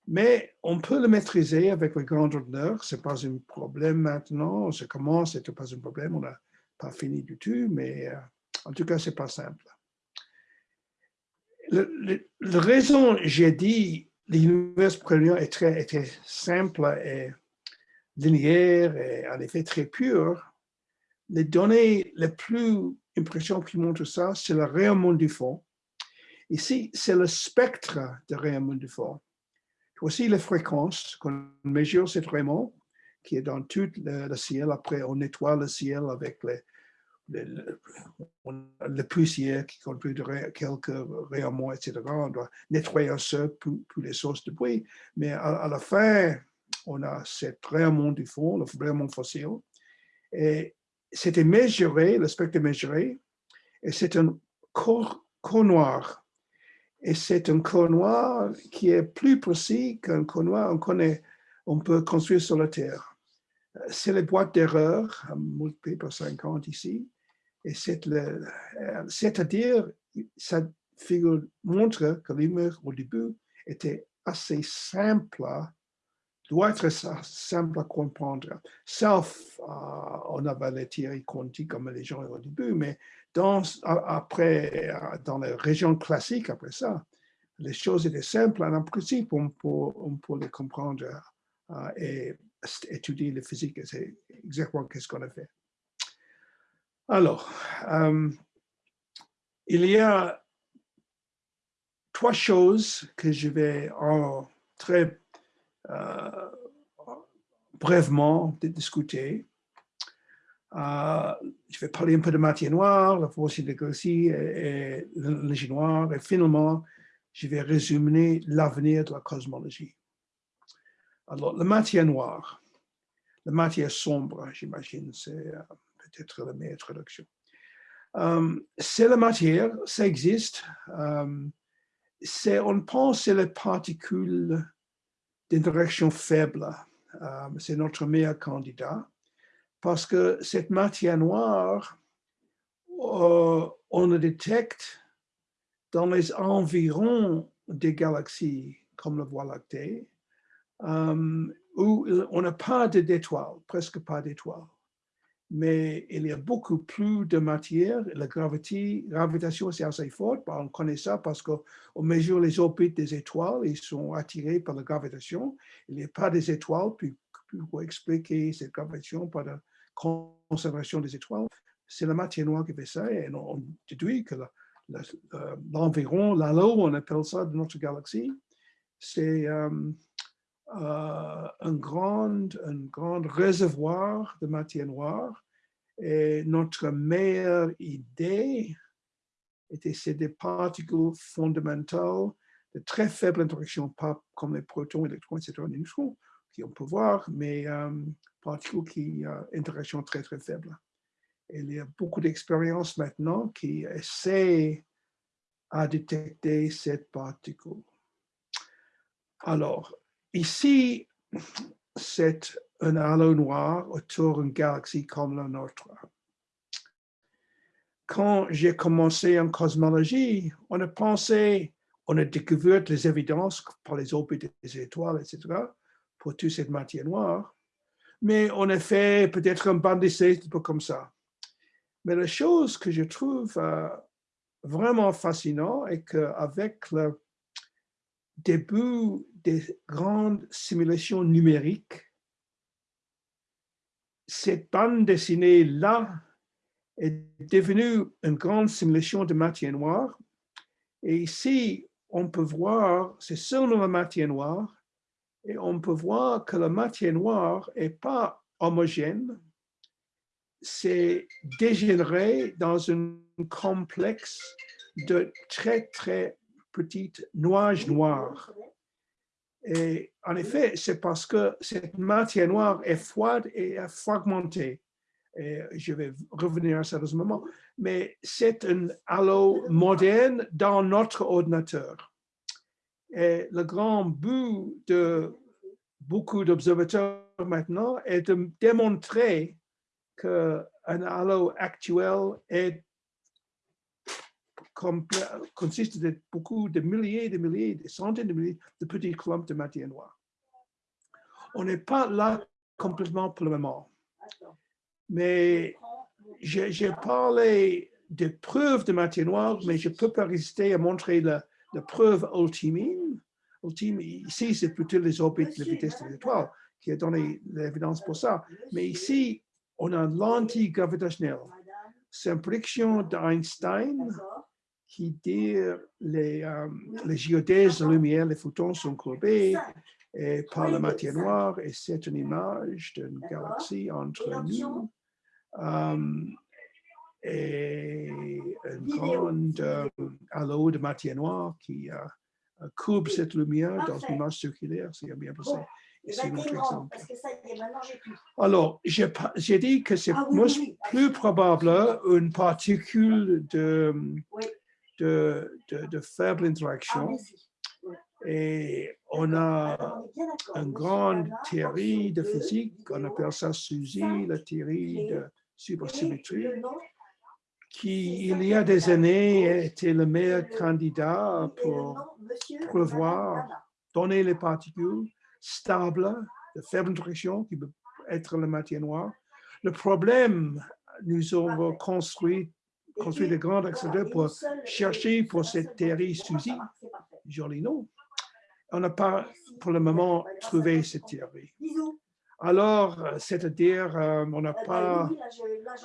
[SPEAKER 2] Mais on peut le maîtriser avec le grand ordinateur. Ce n'est pas un problème maintenant. Ça commence, ce n'est pas un problème. On n'a pas fini du tout, mais euh, en tout cas, ce n'est pas simple. La raison, j'ai dit, l'univers premier est très, très simple et linéaire et en effet très pur. Les données les plus impressionnantes qui montrent ça, c'est le rayonnement du fond. Ici, c'est le spectre de rayonnement du fond. Voici les fréquences qu'on mesure, c'est vraiment qui est dans tout le, ciel. Après, on nettoie le ciel avec les, le poussière qui conduit quelques rayonnements, etc. On doit nettoyer un peu pour, les sources de bruit. Mais à, la fin, on a cet rayonnement du fond, le rayonnement fossile. Et c'était mesuré, le spectre mesuré, et c'est un corps noir et c'est un corps noir qui est plus précis qu'un corps noir on, connaît, on peut construire sur la Terre. C'est les boîtes d'erreur, multipliées par 50 ici. Et c'est-à-dire, cette figure montre que l'image au début était assez simple, doit être simple à comprendre. Sauf, euh, on avait les théories quantiques comme les gens au début, mais après, euh, dans les régions classiques, après ça, les choses étaient simples. En principe, on peut, les comprendre euh, et étudier la physique. C'est exactement ce qu'on a fait. Alors, euh, il y a trois choses que je vais en très brièvement discuter. Euh, je vais parler un peu de matière noire, la force de galaxie et, l'énergie noire. Et finalement, je vais résumer l'avenir de la cosmologie. Alors, la matière noire, la matière sombre, j'imagine, c'est euh, peut-être la meilleure traduction. Euh, c'est la matière, ça existe. Euh, on pense c'est les particules d'interaction faible. Euh, c'est notre meilleur candidat. Parce que cette matière noire, on le détecte dans les environs des galaxies comme la Voie lactée, où on n'a pas d'étoiles, presque pas d'étoiles mais il y a beaucoup plus de matière. La gravité, gravitation, c'est assez fort. On connaît ça parce qu'on mesure les orbites des étoiles. Ils sont attirés par la gravitation. Il n'y a pas des étoiles, puis, pour expliquer cette gravitation par la conservation des étoiles, c'est la matière noire qui fait ça. Et on déduit que l'environ, l'halo, on appelle ça de notre galaxie, c'est euh, euh, un, grand, un grand réservoir de matière noire. Et notre meilleure idée était c'est des particules fondamentales de très faible interaction, pas comme les protons, électrons, etc., neutrons, qui on peut voir, mais euh, particules qui ont euh, interaction très, très faible. Il y a beaucoup d'expériences maintenant qui essaient à détecter cette particule. Alors, Ici, c'est un halo noir autour d'une galaxie comme la nôtre. Quand j'ai commencé en cosmologie, on a pensé, on a découvert les évidences par les orbites des étoiles, etc., pour toute cette matière noire. Mais on a fait peut-être un banc d'essai, un peu comme ça. Mais la chose que je trouve euh, vraiment fascinant est qu'avec le début des grandes simulations numériques, cette bande dessinée-là est devenue une grande simulation de matière noire. Et ici, on peut voir, c'est seulement la matière noire, et on peut voir que la matière noire n'est pas homogène, c'est dégénéré dans un complexe de très, très petites nuages noirs. Et en effet, c'est parce que cette matière noire est froide et fragmentée. Et je vais revenir à ça dans un moment. Mais c'est un halo moderne dans notre ordinateur. Et le grand but de beaucoup d'observateurs maintenant est de démontrer qu'un halo actuel est consiste de beaucoup de milliers, de milliers, de centaines de milliers de petits clumps de matière noire. On n'est pas là complètement pour le moment. Mais j'ai parlé de preuves de matière noire, mais je ne peux pas résister à montrer la, preuve ultime. Ici, c'est plutôt les orbites, la vitesse de l'étoile qui a donné l'évidence pour ça. Mais ici, on a l'anti-gravitationnel. C'est une prédiction d'Einstein qui dit les, euh, les géodèses de lumière, les photons sont courbés et par la matière noire et c'est une image d'une galaxie entre nous euh, et un grand euh, halo de matière noire qui courbe cette lumière dans une image circulaire, c'est bien passé. C'est notre exemple. Alors, j'ai dit que c'est ah plus probable une particule de, de, de, faible interaction. Ah, Et on a une grande théorie de physique, on appelle ça SUSY, la théorie de supersymétrie, qui, il y a des années, était le meilleur candidat pour prévoir, donner les particules stables, de faible interaction, qui peut être la matière noire. Le problème, nous avons construit construit de grands accélérateurs pour chercher pour cette théorie SUSY, joli nom. On n'a pas pour le moment trouvé cette théorie. Alors, c'est-à-dire, euh, on n'a pas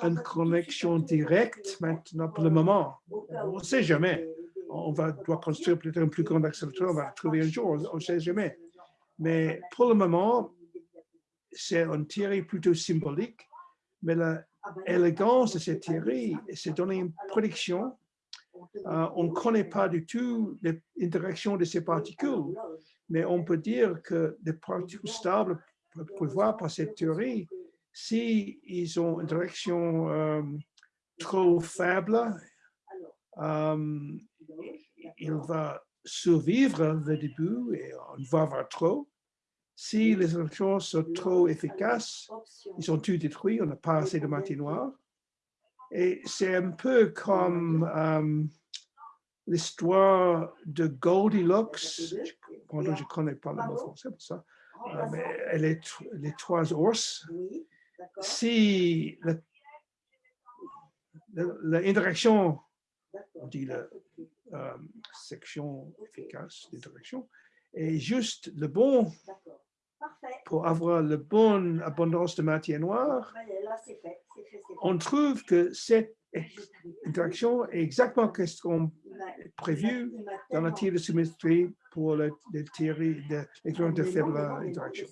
[SPEAKER 2] une connexion directe maintenant pour le moment. On ne sait jamais. On va, doit construire peut-être un plus grand accélérateur, on va trouver un jour, on ne sait jamais. Mais pour le moment, c'est une théorie plutôt symbolique, mais la élégance de cette théorie, c'est donner une prédiction. Euh, on ne connaît pas du tout l'interaction de ces particules, mais on peut dire que les particules stables peuvent voir par cette théorie si ils ont une direction euh, trop faible, euh, il va survivre au début et on va avoir trop. Si les électrons sont trop efficaces, ils sont tous détruits, on n'a pas assez de matière noire. Et c'est un peu comme euh, l'histoire de Goldilocks, je ne connais pas le mot français pour ça, euh, mais les trois ours. Si l'interaction, on dit la euh, section efficace d'interaction, est juste le bon pour avoir la bonne abondance de matière noire, on trouve que cette interaction est exactement ce qu'on prévu dans la théorie de symétrie pour la, théorie de l'électron de faible interaction.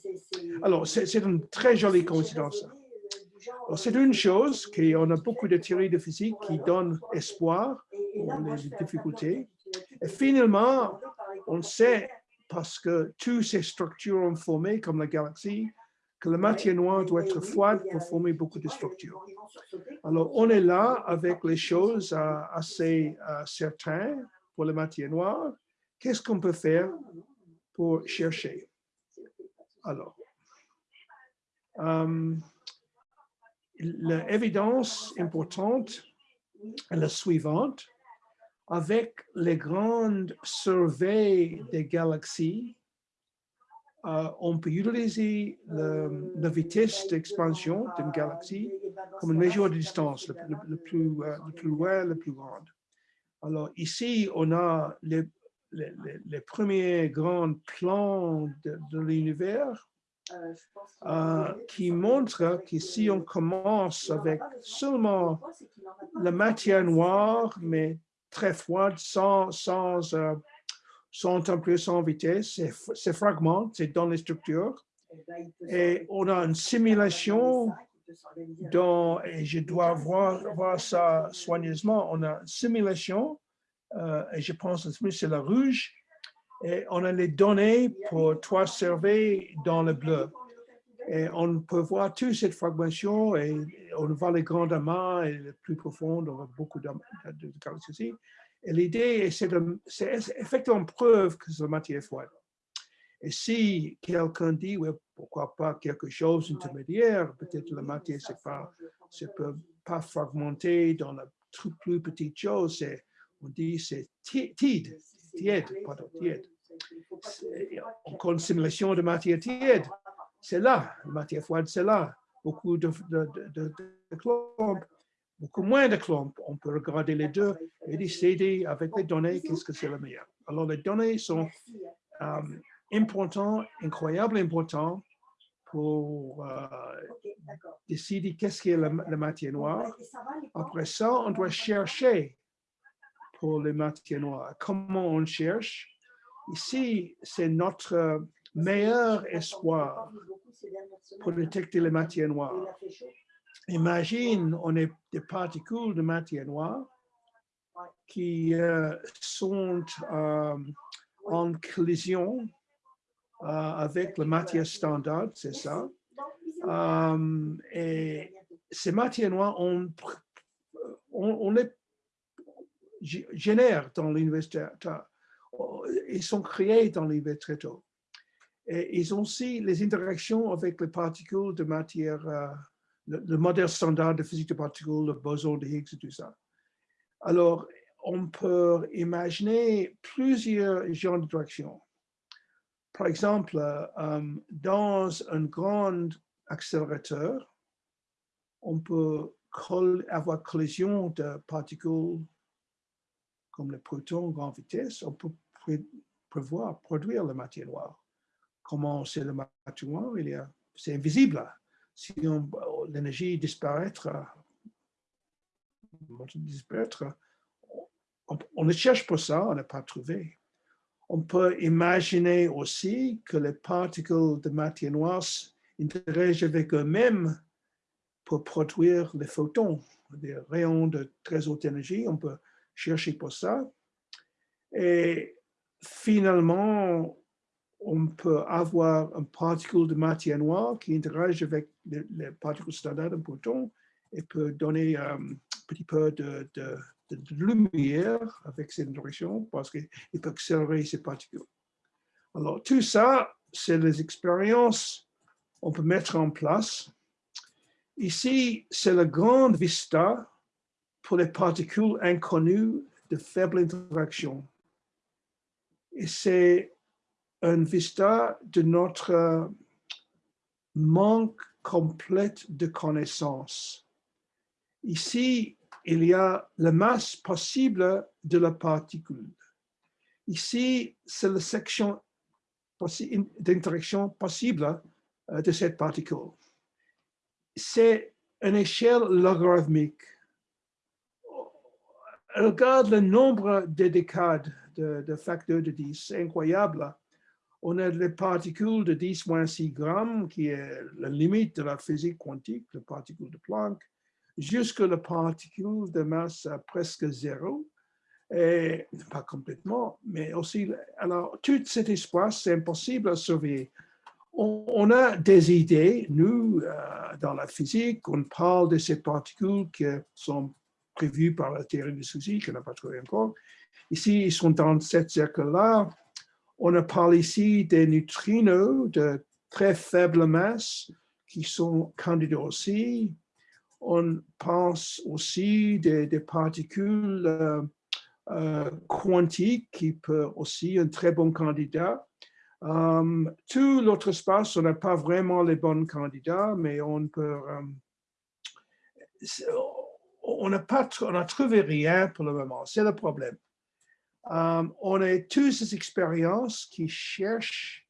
[SPEAKER 2] Alors, c'est une très jolie coïncidence. C'est une chose qu'on a beaucoup de théories de physique qui donnent espoir pour les difficultés. Et finalement, on sait parce que toutes ces structures ont formé, comme la galaxie, que la matière noire doit être froide pour former beaucoup de structures. Alors, on est là avec les choses euh, assez euh, certaines pour la matière noire. Qu'est-ce qu'on peut faire pour chercher? Alors, euh, l'évidence importante est la suivante avec les grandes surveilles des galaxies, euh, on peut utiliser la vitesse d'expansion d'une galaxie comme une mesure de distance, le, plus, euh, le plus loin, le plus grande. Alors ici, on a les, les, premiers grands plans de, l'univers euh, qui montrent que si on commence avec seulement la matière noire, mais très froide, sans, sans, euh, sans température, sans vitesse, c'est fragment, c'est dans les structures. Et on a une simulation dont, et je dois voir, voir ça soigneusement, on a une simulation, euh, et je pense que c'est la rouge, et on a les données pour trois surveys dans le bleu. On peut voir toute cette fragmentation et on voit les grands amas et les plus profondes, on voit beaucoup de, ici. Et l'idée, c'est effectivement preuve que la matière froide. Et si quelqu'un dit, pourquoi pas quelque chose d'intermédiaire, peut-être la matière ne peut pas fragmenter dans la plus petite chose, on dit c'est tiède, tiède, pardon, tiède. Encore une simulation de matière tiède c'est là, la matière froide, c'est là. Beaucoup de, de, beaucoup moins de clombes. On peut regarder les deux et décider avec les données qu'est-ce que c'est le meilleur. Alors, les données sont euh, importantes, incroyablement importantes pour euh, décider qu'est-ce qui est la, matière noire. Après ça, on doit chercher pour les matières noires. Comment on cherche? Ici, c'est notre meilleur espoir pour détecter les matières noires. Imagine, on est des particules de matière noire qui euh, sont euh, en collision euh, avec la matière standard, c'est ça. et ces matières noires, on, les génère dans l'université. Ils sont créés dans l'université et ils ont aussi les interactions avec les particules de matière, euh, le, modèle standard de physique de particules, le boson de Higgs et tout ça. Alors, on peut imaginer plusieurs genres d'interactions. Par exemple, euh, dans un grand accélérateur, on peut avoir collision de particules comme les protons à grande vitesse, on peut prévoir, produire la matière noire comment c'est le il c'est invisible. Si l'énergie disparaîtra, disparaître, on, on, ne cherche pas ça, on n'a pas trouvé. On peut imaginer aussi que les particules de matière noire interagissent avec eux-mêmes pour produire les photons, des rayons de très haute énergie. On peut chercher pour ça. Et finalement, on peut avoir un particule de matière noire qui interagit avec les, particules standards d'un proton et peut donner, euh, petit peu de, de, lumière avec cette direction parce qu'il peut accélérer ces particules. Alors, tout ça, c'est les expériences qu'on peut mettre en place. Ici, c'est la grande vista pour les particules inconnues de faible interaction. Et c'est un vista de notre manque complet de connaissances. Ici, il y a la masse possible de la particule. Ici, c'est la section d'interaction possible euh, de cette particule. C'est une échelle logarithmique. Regarde le nombre de décades de, facteurs de 10, c'est incroyable. On a les particules de 10 moins 6 grammes, qui est la limite de la physique quantique, les particules de Planck, jusqu'à la particule de masse presque zéro, et pas complètement, mais aussi, alors, tout cet espace, c'est impossible à surveiller. On, a des idées, nous, euh, dans la physique, on parle de ces particules qui sont prévues par la théorie du souci, qu'on n'a pas trouvé encore. Ici, ils sont dans cette cercle-là. On parle ici des neutrinos de très faible masse qui sont candidats aussi. On pense aussi des, particules euh, euh, quantique qui peut aussi un très bon candidat. Um, tout l'autre espace, on n'a pas vraiment les bons candidats, mais on peut... On n'a pas on a trouvé rien pour le moment, c'est le problème. Um, on a toutes ces expériences qui cherchent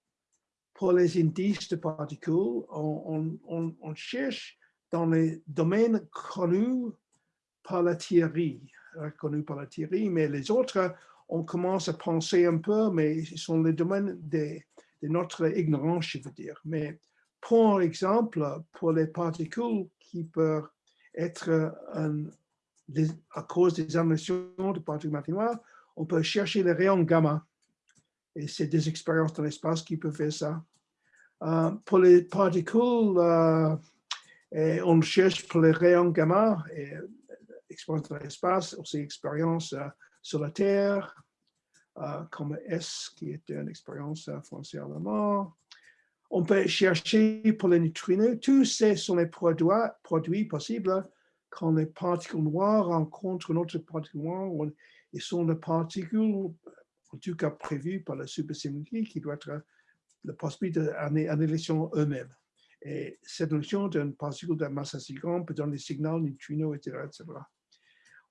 [SPEAKER 2] pour les indices de particules. On, cherche dans les domaines connus par la théorie reconnus par la Thierry, mais les autres, on commence à penser un peu, mais ils sont les domaines de, notre ignorance, je veux dire. Mais pour exemple, pour les particules qui peuvent être à cause des émissions de particules mathématiques, on peut chercher les rayons gamma. Et c'est des expériences dans l'espace qui peuvent faire ça. Euh, pour les particules, euh, on cherche pour les rayons gamma. Et expérience dans l'espace, aussi expérience euh, sur la Terre, euh, comme S, qui était une expérience euh, foncièrement. On peut chercher pour les neutrinos. Tous ces sont les produits, produits possibles quand les particules noires rencontrent une autre particule noire. Ils sont les particules, en tout cas prévues par la supersymétrie, qui doit être la possibilité d'annihilation eux-mêmes. Et cette notion d'une particule de masse assez grande peut donner des signaux neutrinos, etc., etc.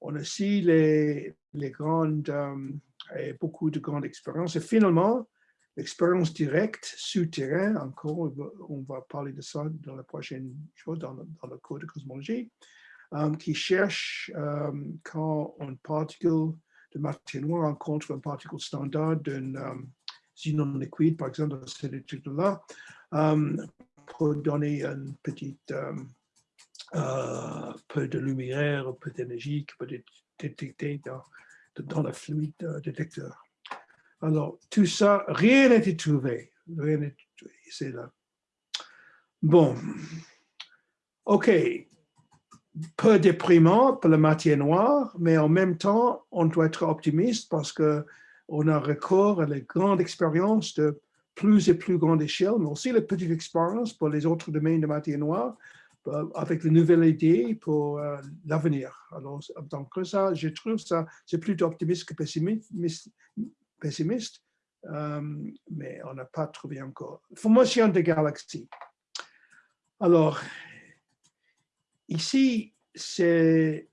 [SPEAKER 2] On a aussi les, les grandes, euh, et beaucoup de grandes expériences. Et finalement, l'expérience directe souterraine, encore, on va parler de ça dans la prochaine chose, dans, le cours de cosmologie, euh, qui cherche euh, quand une particule de matière noire rencontre une particule standard d'un xénon liquide, par exemple, dans cette étude-là, pour donner une petite euh, peu de lumière, peu d'énergie qui peut être détecté dans, dans le fluide euh, détecteur. Alors, tout ça, rien n'a été trouvé. Rien n'est trouvé, c'est là. Bon, OK. Peu déprimant pour la matière noire, mais en même temps, on doit être optimiste parce que on a recours à les grandes expériences de plus et plus grande échelle, mais aussi les petites expériences pour les autres domaines de matière noire euh, avec de nouvelles idées pour euh, l'avenir. Alors, donc ça, je trouve ça, c'est plutôt optimiste que pessimiste, pessimiste euh, mais on n'a pas trouvé encore. Formation des galaxies. Alors, ici, c'est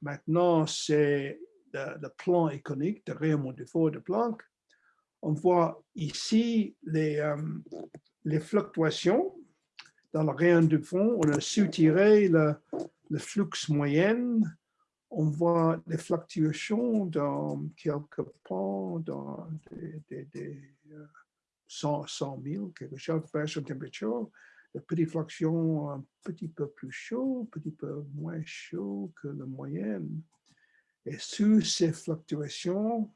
[SPEAKER 2] maintenant, c'est le, plan iconique de Raymond Dufour de Planck. On voit ici les, les fluctuations dans le rayon du fond, on a soutiré le, le flux moyen. On voit des fluctuations dans quelques points, dans des, des, 100, 100 000, quelque chose, de température. Des petites fluctuations un petit peu plus chaud, un petit peu moins chaud que la moyenne. Et sous ces fluctuations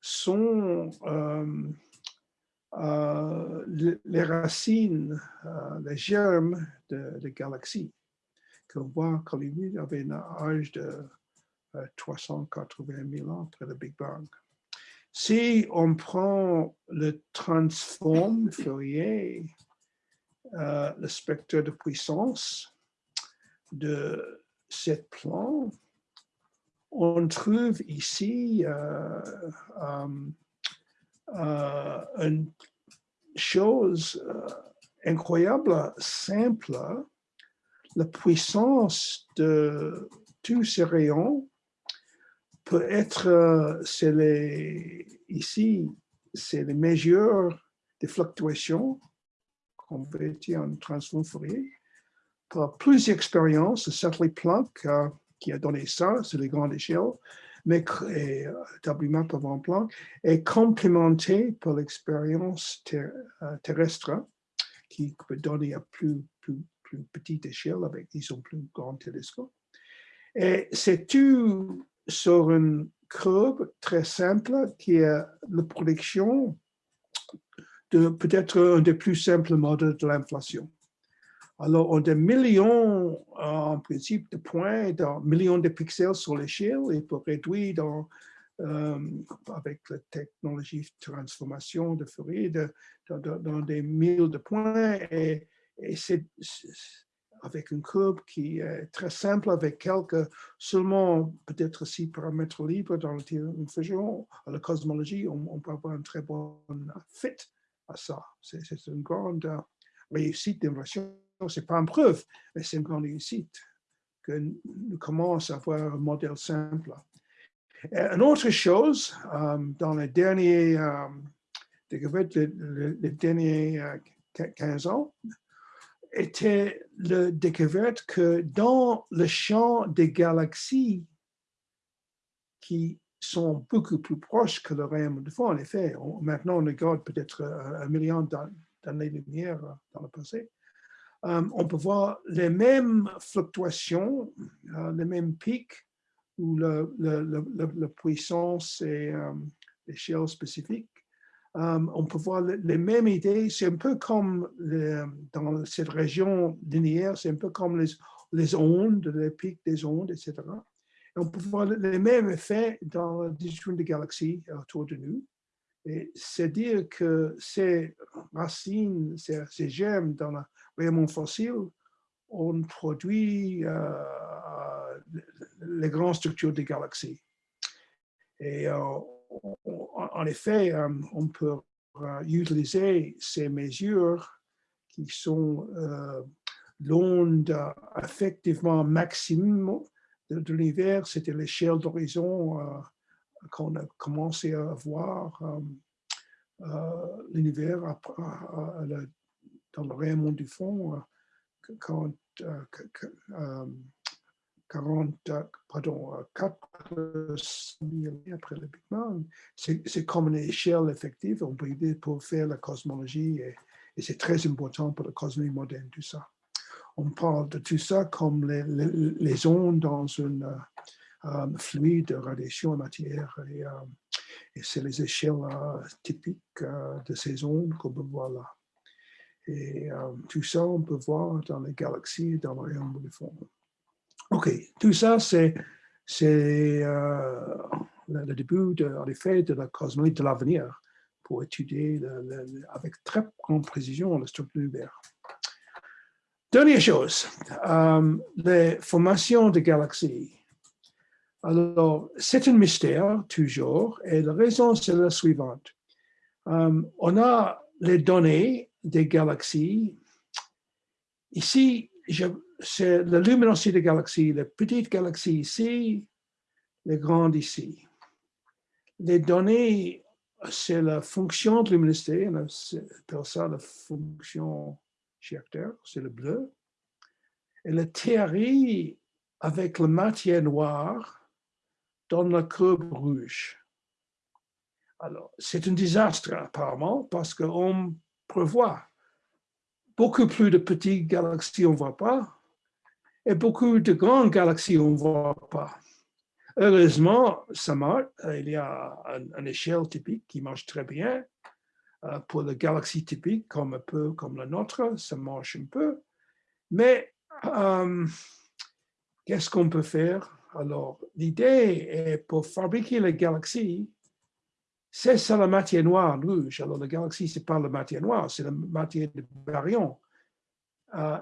[SPEAKER 2] sont euh, euh, les racines, euh, les germes de, galaxies qu'on voit qu'Hollywood avait un âge de 380 euh, 000 ans après le Big Bang. Si on prend le transform Fourier, euh, le spectre de puissance de cette plan, on trouve ici euh, une chose incroyable, simple, la puissance de tous ces rayons peut être, euh, les, ici, c'est les mesures des fluctuations converties en Fourier. Par plus d'expériences, Satellite Planck euh, qui a donné ça, c'est les grandes échelles, mais et, établement par Van Planck, est complémenté par l'expérience euh, terrestre qui peut donner à plus, plus, plus petite échelle avec, disons, plus grand télescope. Et c'est tout sur une courbe très simple qui est la production peut-être un des plus simples modèles de l'inflation. Alors, on a des millions, en principe, de points, dans millions de pixels sur l'échelle et pour réduire euh, avec la technologie de transformation de Fourier dans, des milliers de points. Et, c'est avec une courbe qui est très simple, avec quelques, seulement peut-être six paramètres libres dans l'infusion, la cosmologie, on, peut avoir un très bon fit à ça. C'est une grande euh, réussite d'inversion. Ce n'est pas une preuve, mais c'est une grande réussite que nous commençons à avoir un modèle simple. une autre chose, euh, dans les derniers, euh, les derniers 15 ans, était la découverte que dans le champ des galaxies qui sont beaucoup plus proches que le rayon de fond, en effet, maintenant on regarde peut-être un million d'années-lumière dans le passé, euh, on peut voir les mêmes fluctuations, euh, les mêmes pics où la puissance et euh, l'échelle spécifique euh, on peut voir les mêmes idées. C'est un peu comme dans cette région linéaire, c'est un peu comme les ondes, les pics des ondes, etc. On peut voir les mêmes effets dans distribution des galaxies autour de nous. C'est-à-dire que ces racines, ces, gemmes dans le rayonnement fossile ont produit euh, les grandes structures des galaxies. Et euh, en effet, euh, on peut euh, utiliser ces mesures qui sont euh, l'onde effectivement maximum de, l'univers, c'était l'échelle d'horizon qu'on a commencé à voir l'univers dans le rayonnement du fond quand 40, pardon, 4 000 après le Big Bang. C'est comme une échelle effective, on peut pour faire la cosmologie et, c'est très important pour la cosmologie moderne, tout ça. On parle de tout ça comme les, ondes dans un euh, fluide de radiation en matière et, euh, c'est les échelles euh, typiques de ces ondes qu'on peut voir là. Et tout ça, on peut voir dans les galaxies, dans le rayon du fond. OK, tout ça, c'est euh, le, début, de, en effet, de la cosmologie de l'avenir pour étudier avec très grande précision la structure de l'univers. Dernière chose, euh, les formations de galaxies. Alors, c'est un mystère, toujours, et la raison, c'est la suivante. Euh, on a les données des galaxies. Ici, c'est la luminosité des galaxies, les petites galaxies ici, les grandes ici. Les données, c'est la fonction de luminosité, on appelle ça la fonction Schachter, c'est le bleu. Et la théorie avec la matière noire donne la courbe rouge. Alors, c'est un désastre apparemment parce qu'on prévoit beaucoup plus de petites galaxies, on ne voit pas, et beaucoup de grandes galaxies, on ne voit pas. Heureusement, ça marche. Il y a une, échelle typique qui marche très bien. Euh, pour les galaxies typiques, comme la nôtre, ça marche un peu. Mais euh, qu'est-ce qu'on peut faire? Alors, l'idée est pour fabriquer la galaxie, c'est ça la matière noire rouge. Alors, la galaxie, c'est pas la matière noire, c'est la matière de baryon. Euh,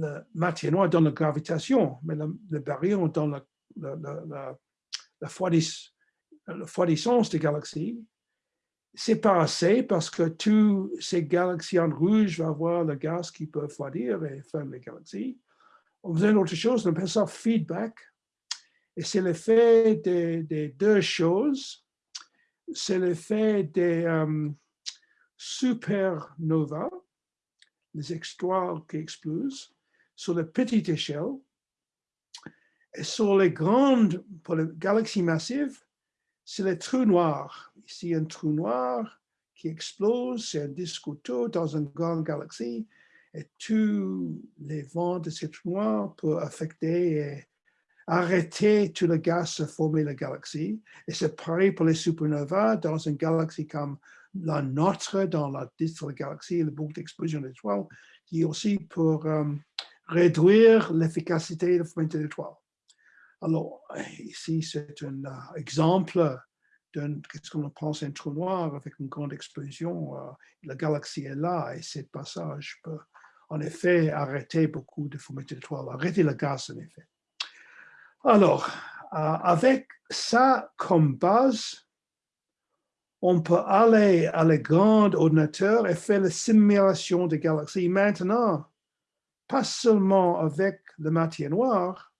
[SPEAKER 2] la matière noire donne la gravitation, mais le, baryon donne la, la, la, la froidissance des galaxies. C'est pas assez parce que tous ces galaxies en rouge vont avoir le gaz qui peut refroidir et faire les galaxies. On faisait une autre chose, on appelle ça feedback. Et c'est l'effet des, deux choses. C'est l'effet des euh, supernovas, les étoiles qui explosent, sur la petite échelle. Et sur les grandes, pour les galaxies massives, c'est les trous noirs. Ici, un trou noir qui explose, c'est un disque autour dans une grande galaxie et tous les vents de ces trous noirs peuvent affecter et arrêter tout le gaz à former la galaxie. Et c'est pareil pour les supernovas dans une galaxie comme la nôtre, dans la disque de la galaxie, le boucle d'explosion d'étoiles, qui aussi pour euh, réduire l'efficacité de la d'étoiles. Alors, ici, c'est un euh, exemple d'un, qu'est-ce qu'on pense, un trou noir avec une grande explosion. Euh, la galaxie est là et ce passage peut en effet arrêter beaucoup de fumée d'étoiles, arrêter le gaz en effet. Alors, euh, avec ça comme base, on peut aller à les grands ordinateurs et faire la simulation des galaxies maintenant, pas seulement avec la matière noire,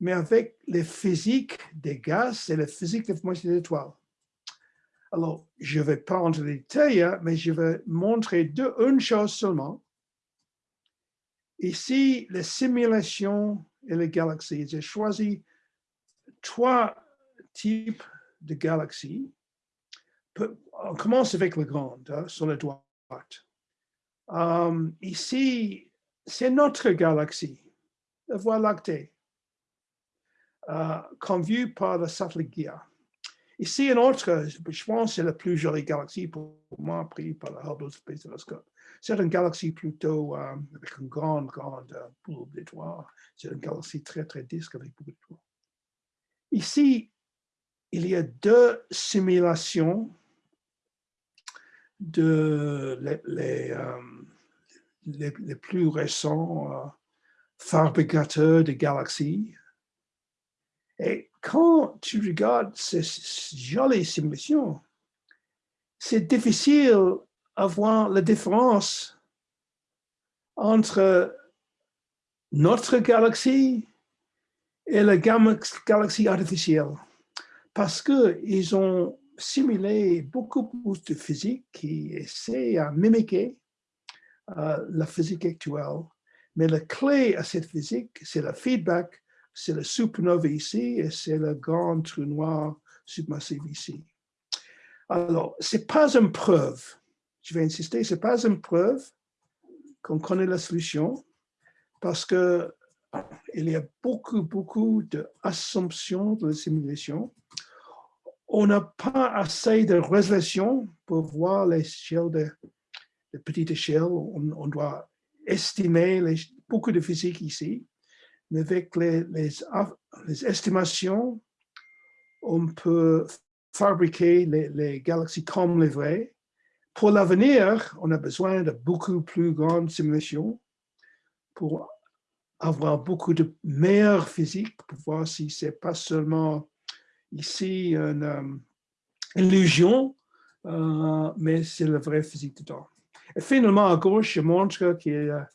[SPEAKER 2] mais avec les physiques des gaz et la physique des formations d'étoiles. Alors, je ne vais pas entrer dans les détails, hein, mais je vais montrer une chose seulement. Ici, les simulations et les galaxies. J'ai choisi trois types de galaxies. On commence avec le grand, hein, sur la droite. Um, ici, c'est notre galaxie, la Voie lactée. Euh, comme vu par le satellite GEA. Ici, une autre, je pense, c'est la plus jolie galaxie pour moi, pris par le Hubble Space Telescope. C'est une galaxie plutôt euh, avec une grande, grande euh, boule d'étoiles. C'est une galaxie très, très disque avec beaucoup d'étoiles. Ici, il y a deux simulations de les, les, les plus récents fabricateurs de galaxies et quand tu regardes ces jolies simulations, c'est difficile à voir la différence entre notre galaxie et la galaxie artificielle parce qu'ils ont simulé beaucoup plus de physique qui essaie à mimiquer euh, la physique actuelle. Mais la clé à cette physique, c'est le feedback c'est le supernova ici et c'est le grand trou noir supermassif ici. Alors, ce n'est pas une preuve, je vais insister, ce n'est pas une preuve qu'on connaît la solution parce que il y a beaucoup, beaucoup d'assumptions de la simulation. On n'a pas assez de résolution pour voir l'échelle de, de petite échelle. On, doit estimer beaucoup de physique ici avec les, estimations, on peut fabriquer les, galaxies comme les vraies. Pour l'avenir, on a besoin de beaucoup plus grandes simulations pour avoir beaucoup de meilleures physiques, pour voir si c'est pas seulement ici une euh, illusion, euh, mais c'est la vraie physique dedans. Et finalement, à gauche, je montre a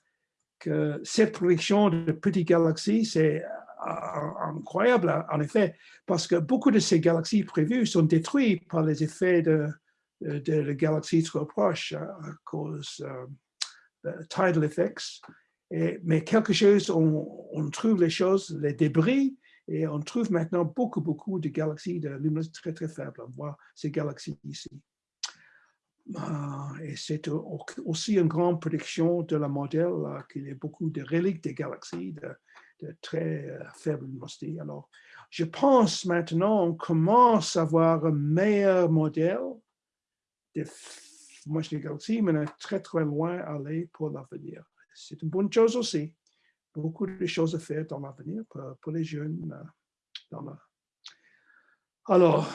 [SPEAKER 2] cette production de petites galaxies, c'est euh, incroyable en effet, parce que beaucoup de ces galaxies prévues sont détruites par les effets de, de, galaxies trop proches à cause euh, de tidal effects. Mais quelque chose, on, on, trouve les choses, les débris, et on trouve maintenant beaucoup, beaucoup de galaxies de luminosité très, très faible. On voit ces galaxies ici. Ah, et c'est aussi une grande prédiction de la modèle euh, qu'il y a beaucoup de reliques des galaxies de, très euh, faible luminosité. Alors, je pense maintenant on commence à avoir un meilleur modèle de des galaxies, mais on est très très loin à aller pour l'avenir. C'est une bonne chose aussi beaucoup de choses à faire dans l'avenir pour, les jeunes. Alors,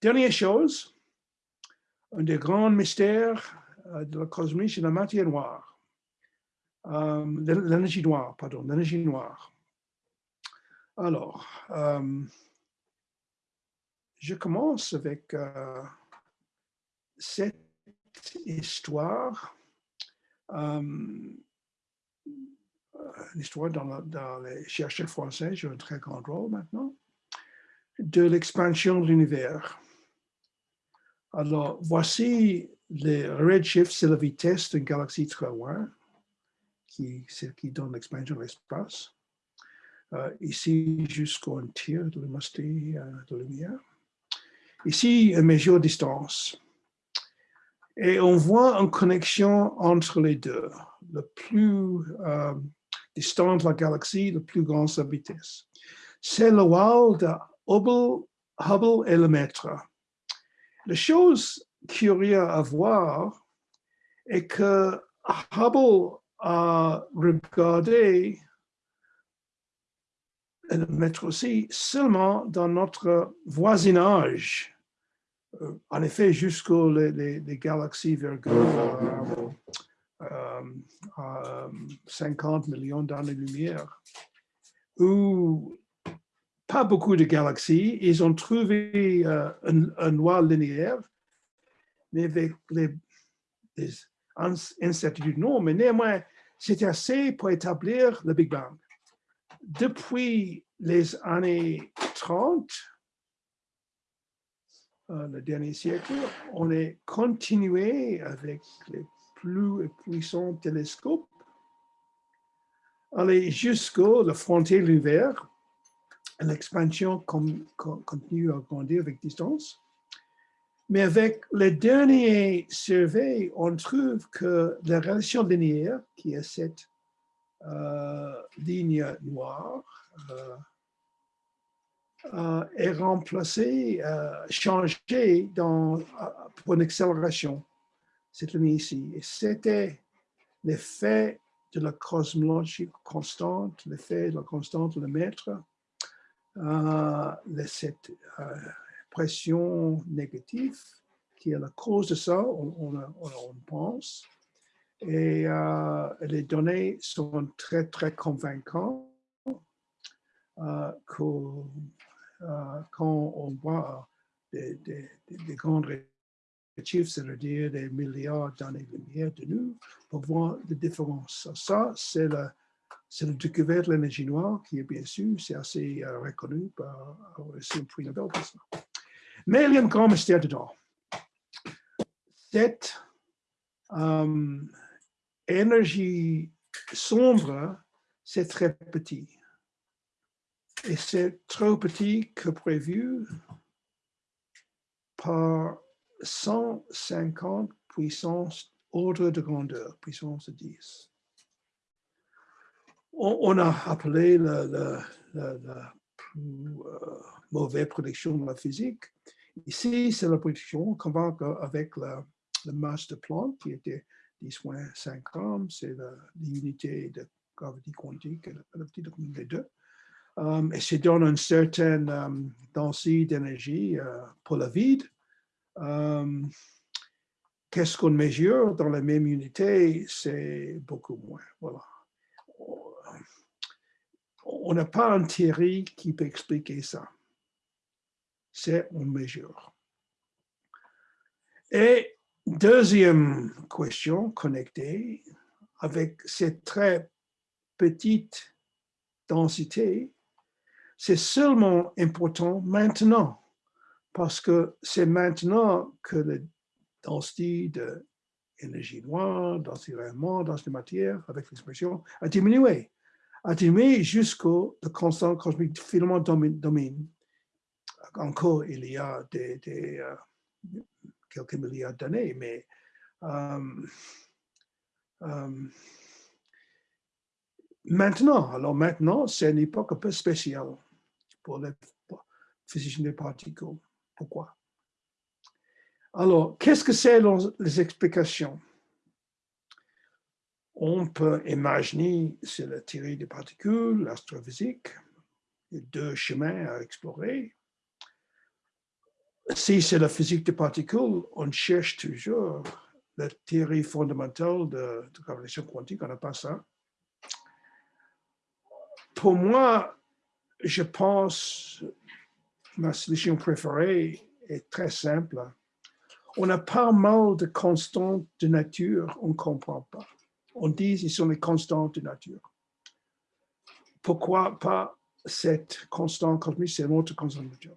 [SPEAKER 2] dernière chose, un des grands mystères de la cosmologie, c'est la matière noire. l'énergie noire, pardon, l'énergie noire. Alors, je commence avec cette histoire, l'histoire dans, dans, les chercheurs français joue un très grand rôle maintenant, de l'expansion de l'univers. Alors, voici le redshift, c'est la vitesse d'une galaxie très loin, qui, qui donne l'expansion de l'espace. Euh, ici, jusqu'au tir de luminosité euh, de lumière. Ici, une mesure distance. Et on voit une connexion entre les deux. Le plus euh, distant de la galaxie, le plus grand sa vitesse. C'est le wall de Hubble, Hubble et le mètre. La chose curieuse à voir est que Hubble a regardé le mettre aussi seulement dans notre voisinage. Euh, en effet, jusqu'aux les, galaxies virgule euh, euh, 50 millions d'années-lumière, pas beaucoup de galaxies, ils ont trouvé euh, un, noir linéaire, mais avec les, les incertitudes, non, mais néanmoins, c'était assez pour établir le Big Bang. Depuis les années 30, euh, le dernier siècle, on est continué avec les plus puissants télescopes, aller jusqu'au la frontière de l'univers. L'expansion continue à grandir avec distance. Mais avec les derniers surveys, on trouve que la relation linéaire, qui est cette euh, ligne noire euh, euh, est remplacée, changée dans, pour une accélération, cette ligne ici. C'était l'effet de la cosmologie constante, l'effet de la constante le mètre, de cette pression négative qui est la cause de ça, on, pense. Et euh, les données sont très, très convaincantes euh, euh, quand on voit des, des, des chiffres, c'est-à-dire des milliards d'années-lumière de nous, pour voir les différences. Ça, c'est le, c'est le découverte de l'énergie noire qui est bien sûr, c'est assez reconnu par le prix Nobel pour ça. Mais il y a un grand mystère dedans. Cette énergie sombre, c'est très petit. Et c'est trop petit que prévu par 150 puissance ordre de grandeur, puissance 10. On, a appelé la, plus euh, mauvaise prédiction de la physique. Ici, c'est la prédiction qu'on va avec la, masse de Planck qui était 10-5 grammes, c'est l'unité de gravité quantique, la petite des deux. Um, et ça donne une certaine um, densité d'énergie uh, pour le vide. Um, Qu'est-ce qu'on mesure dans la même unité? C'est beaucoup moins. Voilà. On n'a pas un théorie qui peut expliquer ça. C'est on mesure. Et Deuxième question connectée, avec cette très petite densité, c'est seulement important maintenant, parce que c'est maintenant que la densité de l'énergie noire, densité rayonnement, densité de matière, avec l'expression, a diminué. A diminué jusqu'au constant cosmique filament domine. Encore, il y a euh, quelques milliards d'années, mais euh, euh, maintenant, alors maintenant, c'est une époque un peu spéciale pour les physiciens des particules. Pourquoi? Alors, qu'est-ce que c'est les explications? On peut imaginer, c'est la théorie des particules, l'astrophysique, deux chemins à explorer. Si c'est la physique des particules, on cherche toujours la théorie fondamentale de, de gravitation quantique, on n'a pas ça. Pour moi, je pense ma solution préférée est très simple. On a pas mal de constantes de nature, on ne comprend pas. On dit qu'ils sont les constantes de nature. Pourquoi pas cette constante cosmique, c'est une autre constante de nature.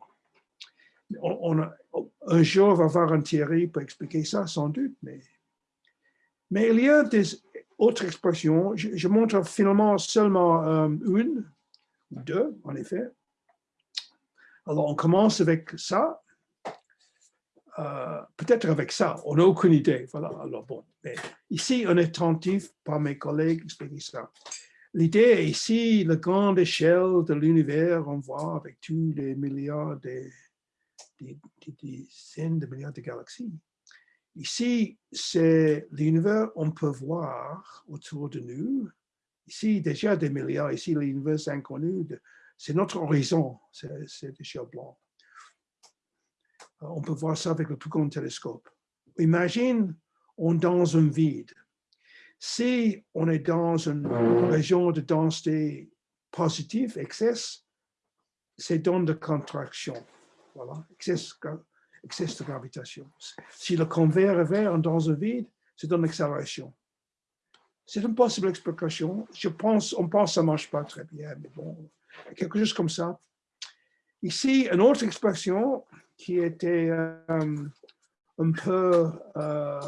[SPEAKER 2] On, un jour, on va avoir un théorie pour expliquer ça, sans doute, mais, mais il y a des autres expressions. Je, montre finalement seulement euh, une ou deux, en effet. Alors, on commence avec ça. Euh, peut-être avec ça, on n'a aucune idée. Voilà, alors bon. Ici, on est attentif par mes collègues ça. L'idée ici, la grande échelle de l'univers, on voit avec tous les milliards de, des, dizaines de milliards de galaxies. Ici, c'est l'univers, on peut voir autour de nous. Ici, déjà des milliards, ici, l'univers inconnu, c'est notre horizon, c'est l'échelle blanc. On peut voir ça avec le plus grand télescope. Imagine, on dans un vide. Si on est dans une région de densité positive, excès, c'est dans de contraction. Voilà, excès, excès de gravitation. Si le convers est vert dans un vide, c'est une accélération. C'est une possible explication. Je pense, on pense que ça ne marche pas très bien, mais bon, quelque chose comme ça. Ici, une autre expression qui était euh, un peu, euh,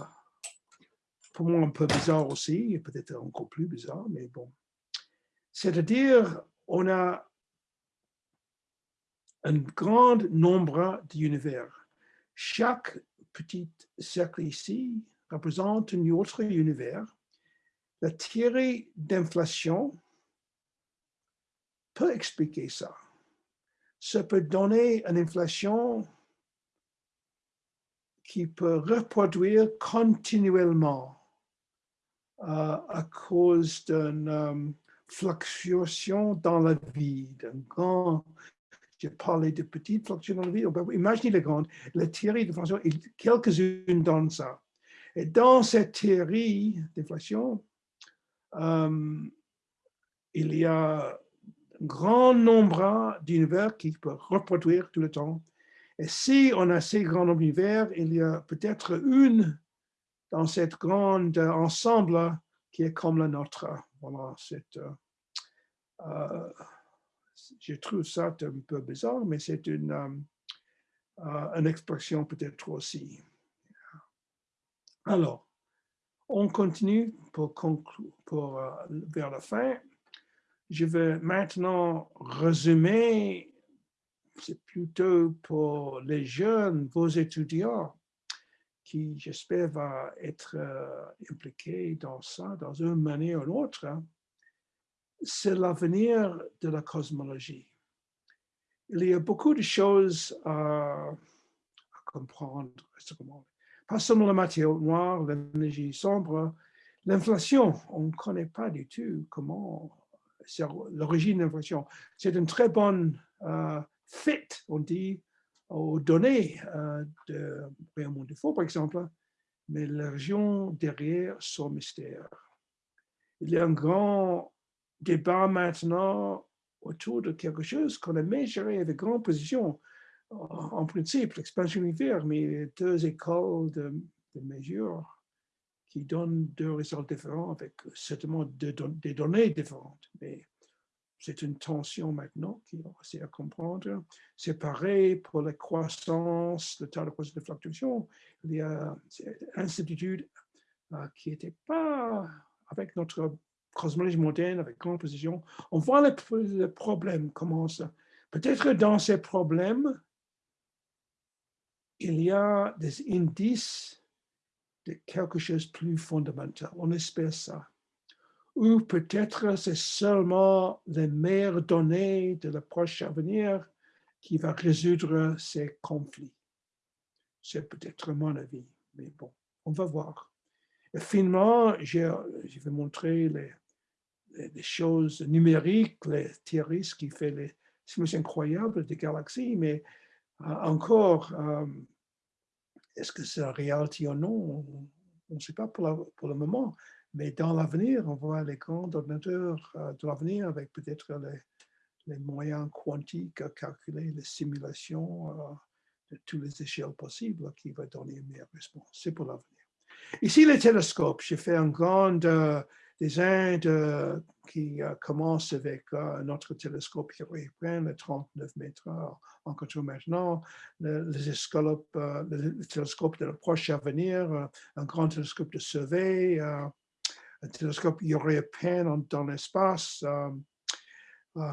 [SPEAKER 2] pour moi, un peu bizarre aussi, peut-être encore plus bizarre, mais bon. C'est-à-dire, on a un grand nombre d'univers. Chaque petit cercle ici représente un autre univers. La théorie d'inflation peut expliquer ça. Ça peut donner une inflation qui peut reproduire continuellement euh, à cause d'une euh, fluctuation dans la vie, d'un grand j'ai parlé de petites fluctuations dans la vie. Imaginez les grandes. La théorie d'inflation, quelques-unes dans ça. Et dans cette théorie d'inflation, euh, il y a un grand nombre d'univers qui peuvent reproduire tout le temps. Et si on a ces grands d'univers, il y a peut-être une dans cette grande ensemble qui est comme la nôtre. Voilà, c'est, euh, euh, je trouve ça un peu bizarre, mais c'est une, euh, une expression peut-être aussi. Alors, on continue pour pour, vers la fin. Je vais maintenant résumer, c'est plutôt pour les jeunes, vos étudiants, qui j'espère vont être euh, impliqués dans ça, dans une manière ou une autre. Hein. C'est l'avenir de la cosmologie. Il y a beaucoup de choses à, comprendre, pas seulement la matière noire, l'énergie sombre, l'inflation, on ne connaît pas du tout comment l'origine de l'inflation. C'est une très bonne euh, fit, on dit, aux données euh, de Raymond Dufault, par exemple, mais la région derrière son mystère. Il y a un grand débat maintenant autour de quelque chose qu'on a mesuré avec grande précision. En principe, l'expansion univers, mais deux écoles de, de mesure qui donne deux résultats différents avec certainement des données différentes. C'est une tension maintenant qui est à comprendre. C'est pareil pour la croissance, le tas de croissance de fluctuation. Il y a une incertitude euh, qui n'était pas avec notre cosmologie moderne, avec grande précision. On voit les, problèmes commencent. Peut-être dans ces problèmes, il y a des indices de quelque chose de plus fondamental. On espère ça. Ou peut-être c'est seulement les meilleures données de la prochain avenir qui va résoudre ces conflits. C'est peut-être mon avis, mais bon, on va voir. Finalement, je vais montrer les, choses numériques, les théories qui fait les simulations incroyables des galaxies, mais euh, encore, euh, est-ce que c'est la réalité ou non? On ne sait pas pour, le moment, mais dans l'avenir, on voit les grands ordinateurs euh, de l'avenir avec peut-être les, moyens quantiques à calculer les simulations de toutes les échelles possibles qui va donner une meilleure réponse. C'est pour l'avenir. Ici, les télescopes, j'ai fait un grand euh, qui euh, commencent avec euh, notre télescope européen, le 39 mètres en contrôle maintenant, le, les le, télescope de proche avenir, un grand télescope de survey, un télescope européen dans l'espace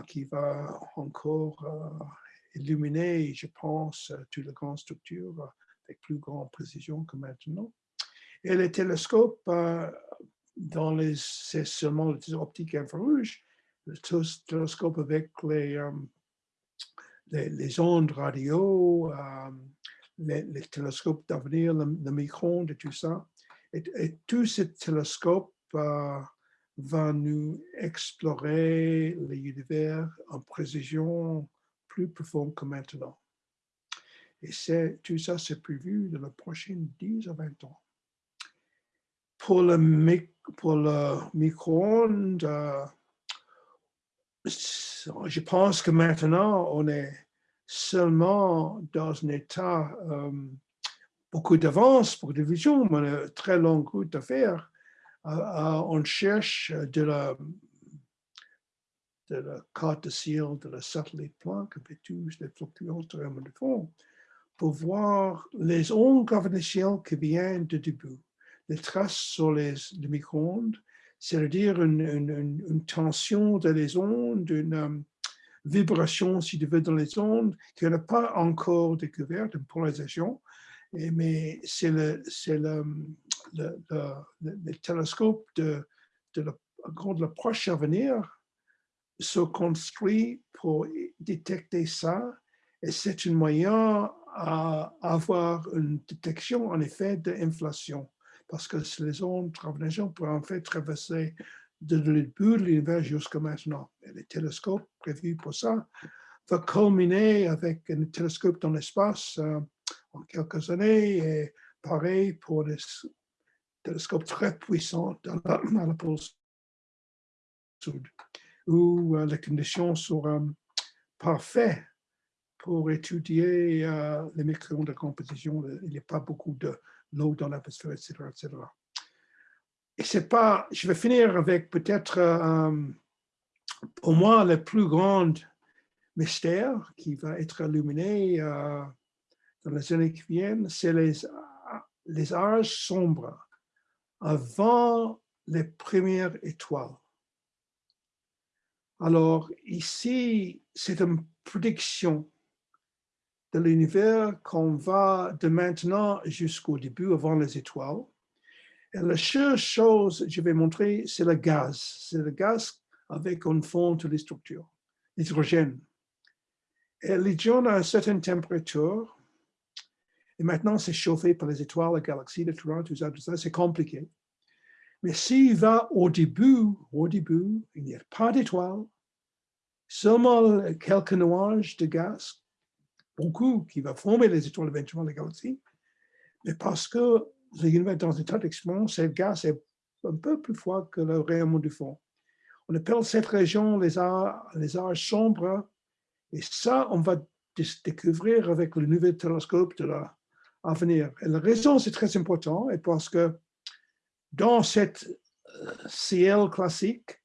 [SPEAKER 2] qui va encore illuminer, je pense, toutes les grandes structures avec plus grande précision que maintenant. Et les télescopes dans les, c'est seulement les optiques infrarouges, le télescope avec les, euh, les, ondes radio, euh, les, télescopes d'avenir, le, micro-ondes et tout ça. Et, et tout ce télescope va nous explorer l'univers en précision plus profonde que maintenant. Et tout ça, c'est prévu dans les prochaines 10 à 20 ans pour le, micro-ondes, euh, je pense que maintenant, on est seulement dans un état euh, beaucoup d'avance pour des visions, mais une très longue route à faire. Euh, on cherche de la, de la carte de ciel, de la satellite Planck, avec tous les fluctuations de fond, pour voir les ondes gravitationnelles qui viennent du début les traces sur les, micro-ondes, c'est-à-dire une, tension de les ondes, une euh, vibration, si tu veux, dans les ondes, qu'on n'a pas encore découverte, une polarisation, mais c'est le, le, le, le, télescope de, de l'approche à venir se construit pour détecter ça, et c'est un moyen à avoir une détection, en effet, d'inflation parce que les ondes gravitationnelles peuvent en fait traverser de de l'univers jusqu'à maintenant. Et les télescopes prévus pour ça vont culminer avec un télescope dans l'espace euh, en quelques années et pareil pour des télescopes très puissants dans la, pôle sud, où euh, les conditions seront parfaites pour étudier euh, les micro-ondes de composition. Il n'y a pas beaucoup de l'eau dans l'atmosphère, etc., etc. Et c'est pas, je vais finir avec peut-être, euh, pour moi, le plus grand mystère qui va être illuminé euh, dans les années qui viennent, c'est les, les âges sombres avant les premières étoiles. Alors ici, c'est une prédiction de l'univers qu'on va de maintenant jusqu'au début, avant les étoiles. Et la seule chose que je vais montrer, c'est le gaz. C'est le gaz avec un fond de les structures, l'hydrogène. Et l'hydrogène a une certaine température. Et maintenant, c'est chauffé par les étoiles, la galaxie, le tout ça, tout ça, c'est compliqué. Mais s'il va au début, au début, il n'y a pas d'étoiles, seulement quelques nuages de gaz beaucoup qui va former les étoiles éventuellement, les galaxies, mais parce que l'univers dans un état d'expansion, ce gaz est un peu plus froid que le rayonnement du fond. On appelle cette région les âges, les âges sombres, et ça, on va découvrir avec le nouveau télescope de l'avenir. Et la raison, c'est très important, et parce que dans cette euh, ciel classique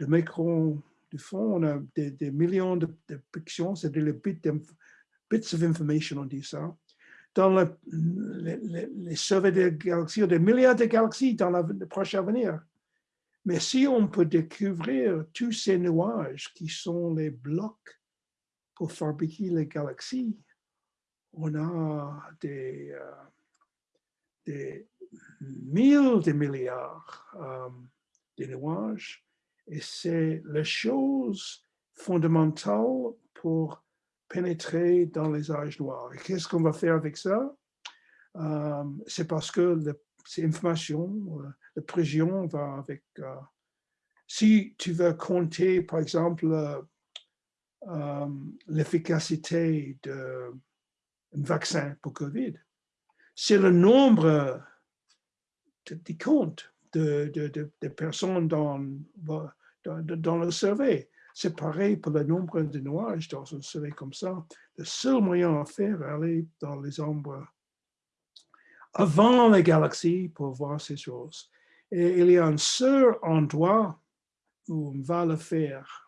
[SPEAKER 2] de micro du fond, on a des, millions de, de pictions, c'est-à-dire les bits bits of information, on dit ça, dans les, les, des galaxies, des milliards de galaxies dans le prochain avenir. Mais si on peut découvrir tous ces nuages qui sont les blocs pour fabriquer les galaxies, on a des, euh, des mille de milliards euh, de nuages et c'est la chose fondamentale pour pénétrer dans les âges noirs. Qu'est-ce qu'on va faire avec ça? Euh, c'est parce que ces informations, la précision va avec... si tu veux compter, par exemple, l'efficacité d'un vaccin pour Covid, c'est le nombre de, comptes de, personnes dans, dans, le survey. C'est pareil pour le nombre de nuages dans un survey comme ça. Le seul moyen à faire, aller dans les ombres avant la galaxie pour voir ces choses. Et il y a un seul endroit où on va le faire.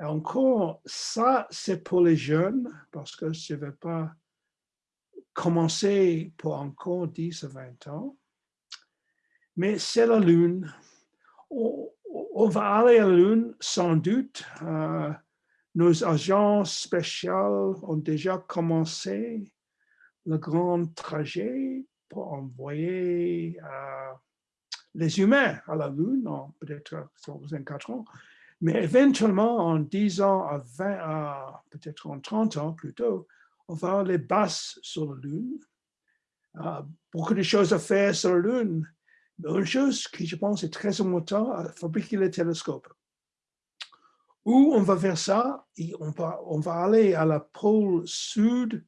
[SPEAKER 2] Encore, ça, c'est pour les jeunes, parce que je ne vais pas commencer pour encore 10 à 20 ans. Mais c'est la Lune. On, va aller à la Lune, sans doute. Euh, nos agents spéciaux ont déjà commencé le grand trajet pour envoyer euh, les humains à la Lune, peut-être 24 ans, mais éventuellement en 10 ans à 20, peut-être en 30 ans plus tôt, on va aller basse sur la Lune. Euh, beaucoup de choses à faire sur la Lune. Mais une chose qui, je pense, est très importante, fabriquer les télescopes. Où on va faire ça, on va aller à la pôle sud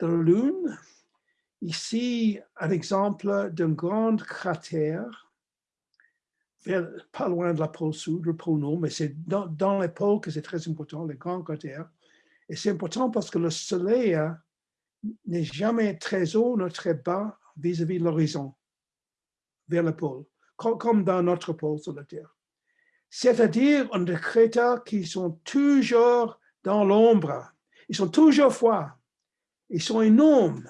[SPEAKER 2] de la Lune. Ici, un exemple d'un grand cratère, pas loin de la pôle sud, le pôle nord, mais c'est dans, les pôles que c'est très important, les grands cratères. Et c'est important parce que le soleil hein, n'est jamais très haut ni très bas vis-à-vis de l'horizon, vers le pôle, comme dans notre pôle sur la Terre. C'est-à-dire on des cratères qui sont toujours dans l'ombre. Ils sont toujours froids. Ils sont énormes.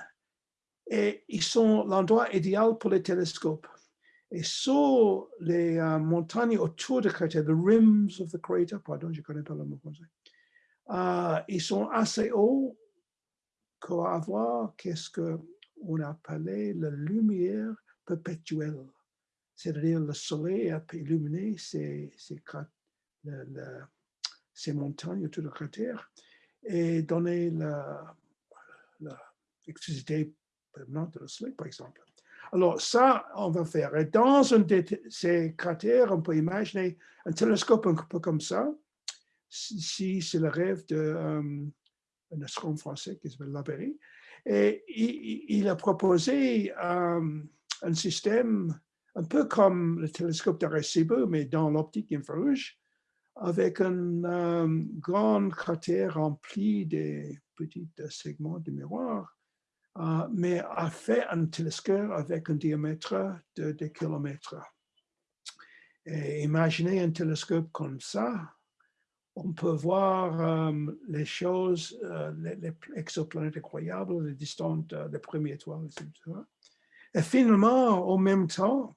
[SPEAKER 2] Et ils sont l'endroit idéal pour les télescopes. Et sur les euh, montagnes autour du cratère, the rims of the crater, pardon, je ne connais pas le mot français, euh, ils sont assez hauts pour avoir? Qu'est-ce qu'on appelait la lumière perpétuelle? C'est-à-dire le soleil a illuminé ces, ces, ces montagnes autour du cratère et donner l'électricité permanente de soleil, par exemple. Alors ça, on va faire. Et dans un de ces cratères, on peut imaginer un télescope un peu comme ça, si c'est le rêve d'un euh, astronome français qui s'appelle Laberry. Et il, a proposé euh, un système un peu comme le télescope d'Arecibo, mais dans l'optique infrarouge, avec un euh, grand cratère rempli de petits segments de miroir, mais a fait un télescope avec un diamètre de, de kilomètres. Et imaginez un télescope comme ça, on peut voir euh, les choses, euh, les, exoplanètes incroyables, les distantes, euh, les premières étoiles, etc. Et finalement, en même temps,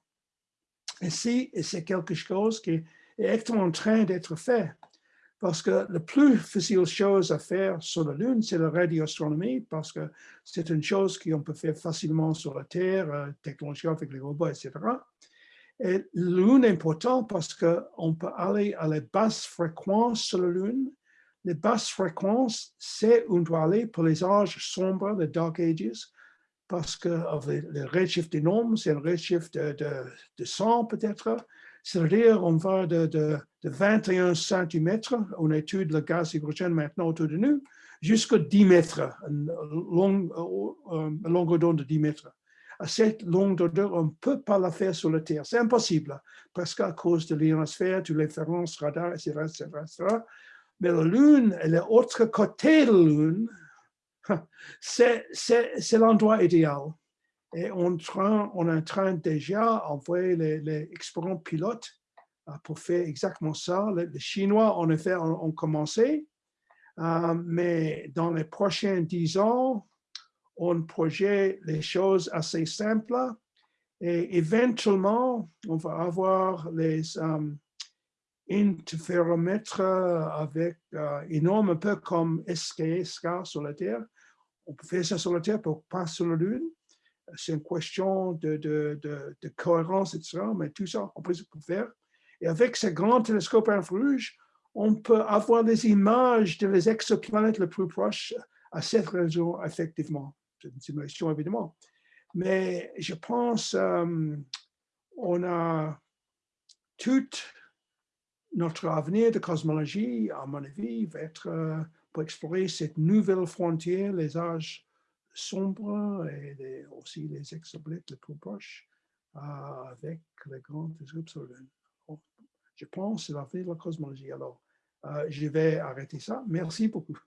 [SPEAKER 2] ici, c'est quelque chose qui est en train d'être fait. Parce que la plus facile chose à faire sur la Lune, c'est la radioastronomie, parce que c'est une chose qu'on peut faire facilement sur la Terre, technologie avec les robots, etc. Et la Lune est important parce qu'on peut aller à les basses fréquences sur la Lune. Les basses fréquences, c'est où on doit aller pour les âges sombres, les Dark Ages, parce que le redshift nombres, c'est un redshift de, de, de 100 peut-être. C'est-à-dire, on va de, de, 21 cm, on étudie le gaz hydrogène maintenant autour de nous, jusqu'à 10 mètres, une, longueur d'onde de 10 mètres à cette longueur d'onde, on ne peut pas la faire sur la Terre. C'est impossible, parce qu'à cause de l'ionosphère, de l'inférence radar, etc., etc., Mais la Lune et l'autre côté de la Lune, c'est l'endroit idéal. Et on, on est en train déjà d'envoyer les, les expérients pilotes euh, pour faire exactement ça. Les, Chinois, en effet, ont, commencé, euh, mais dans les prochains dix ans, on projette les choses assez simples et éventuellement, on va avoir les um, interféromètres avec euh, un peu comme SKSK sur la Terre. On peut faire ça sur la Terre, pour pas sur la Lune. C'est une question de, de, de, cohérence, etc. Mais tout ça, on peut faire. Et avec ce grand télescope infrarouge, on peut avoir des images de les exoplanètes les plus proches à cette région, effectivement. C'est une simulation, évidemment. Mais je pense euh, on a tout notre avenir de cosmologie, à mon avis, va être euh, pour explorer cette nouvelle frontière, les âges sombres et aussi les exoblites les plus proches euh, avec les grands Je pense que c'est l'avenir de la cosmologie. Alors, je vais arrêter ça. Merci beaucoup.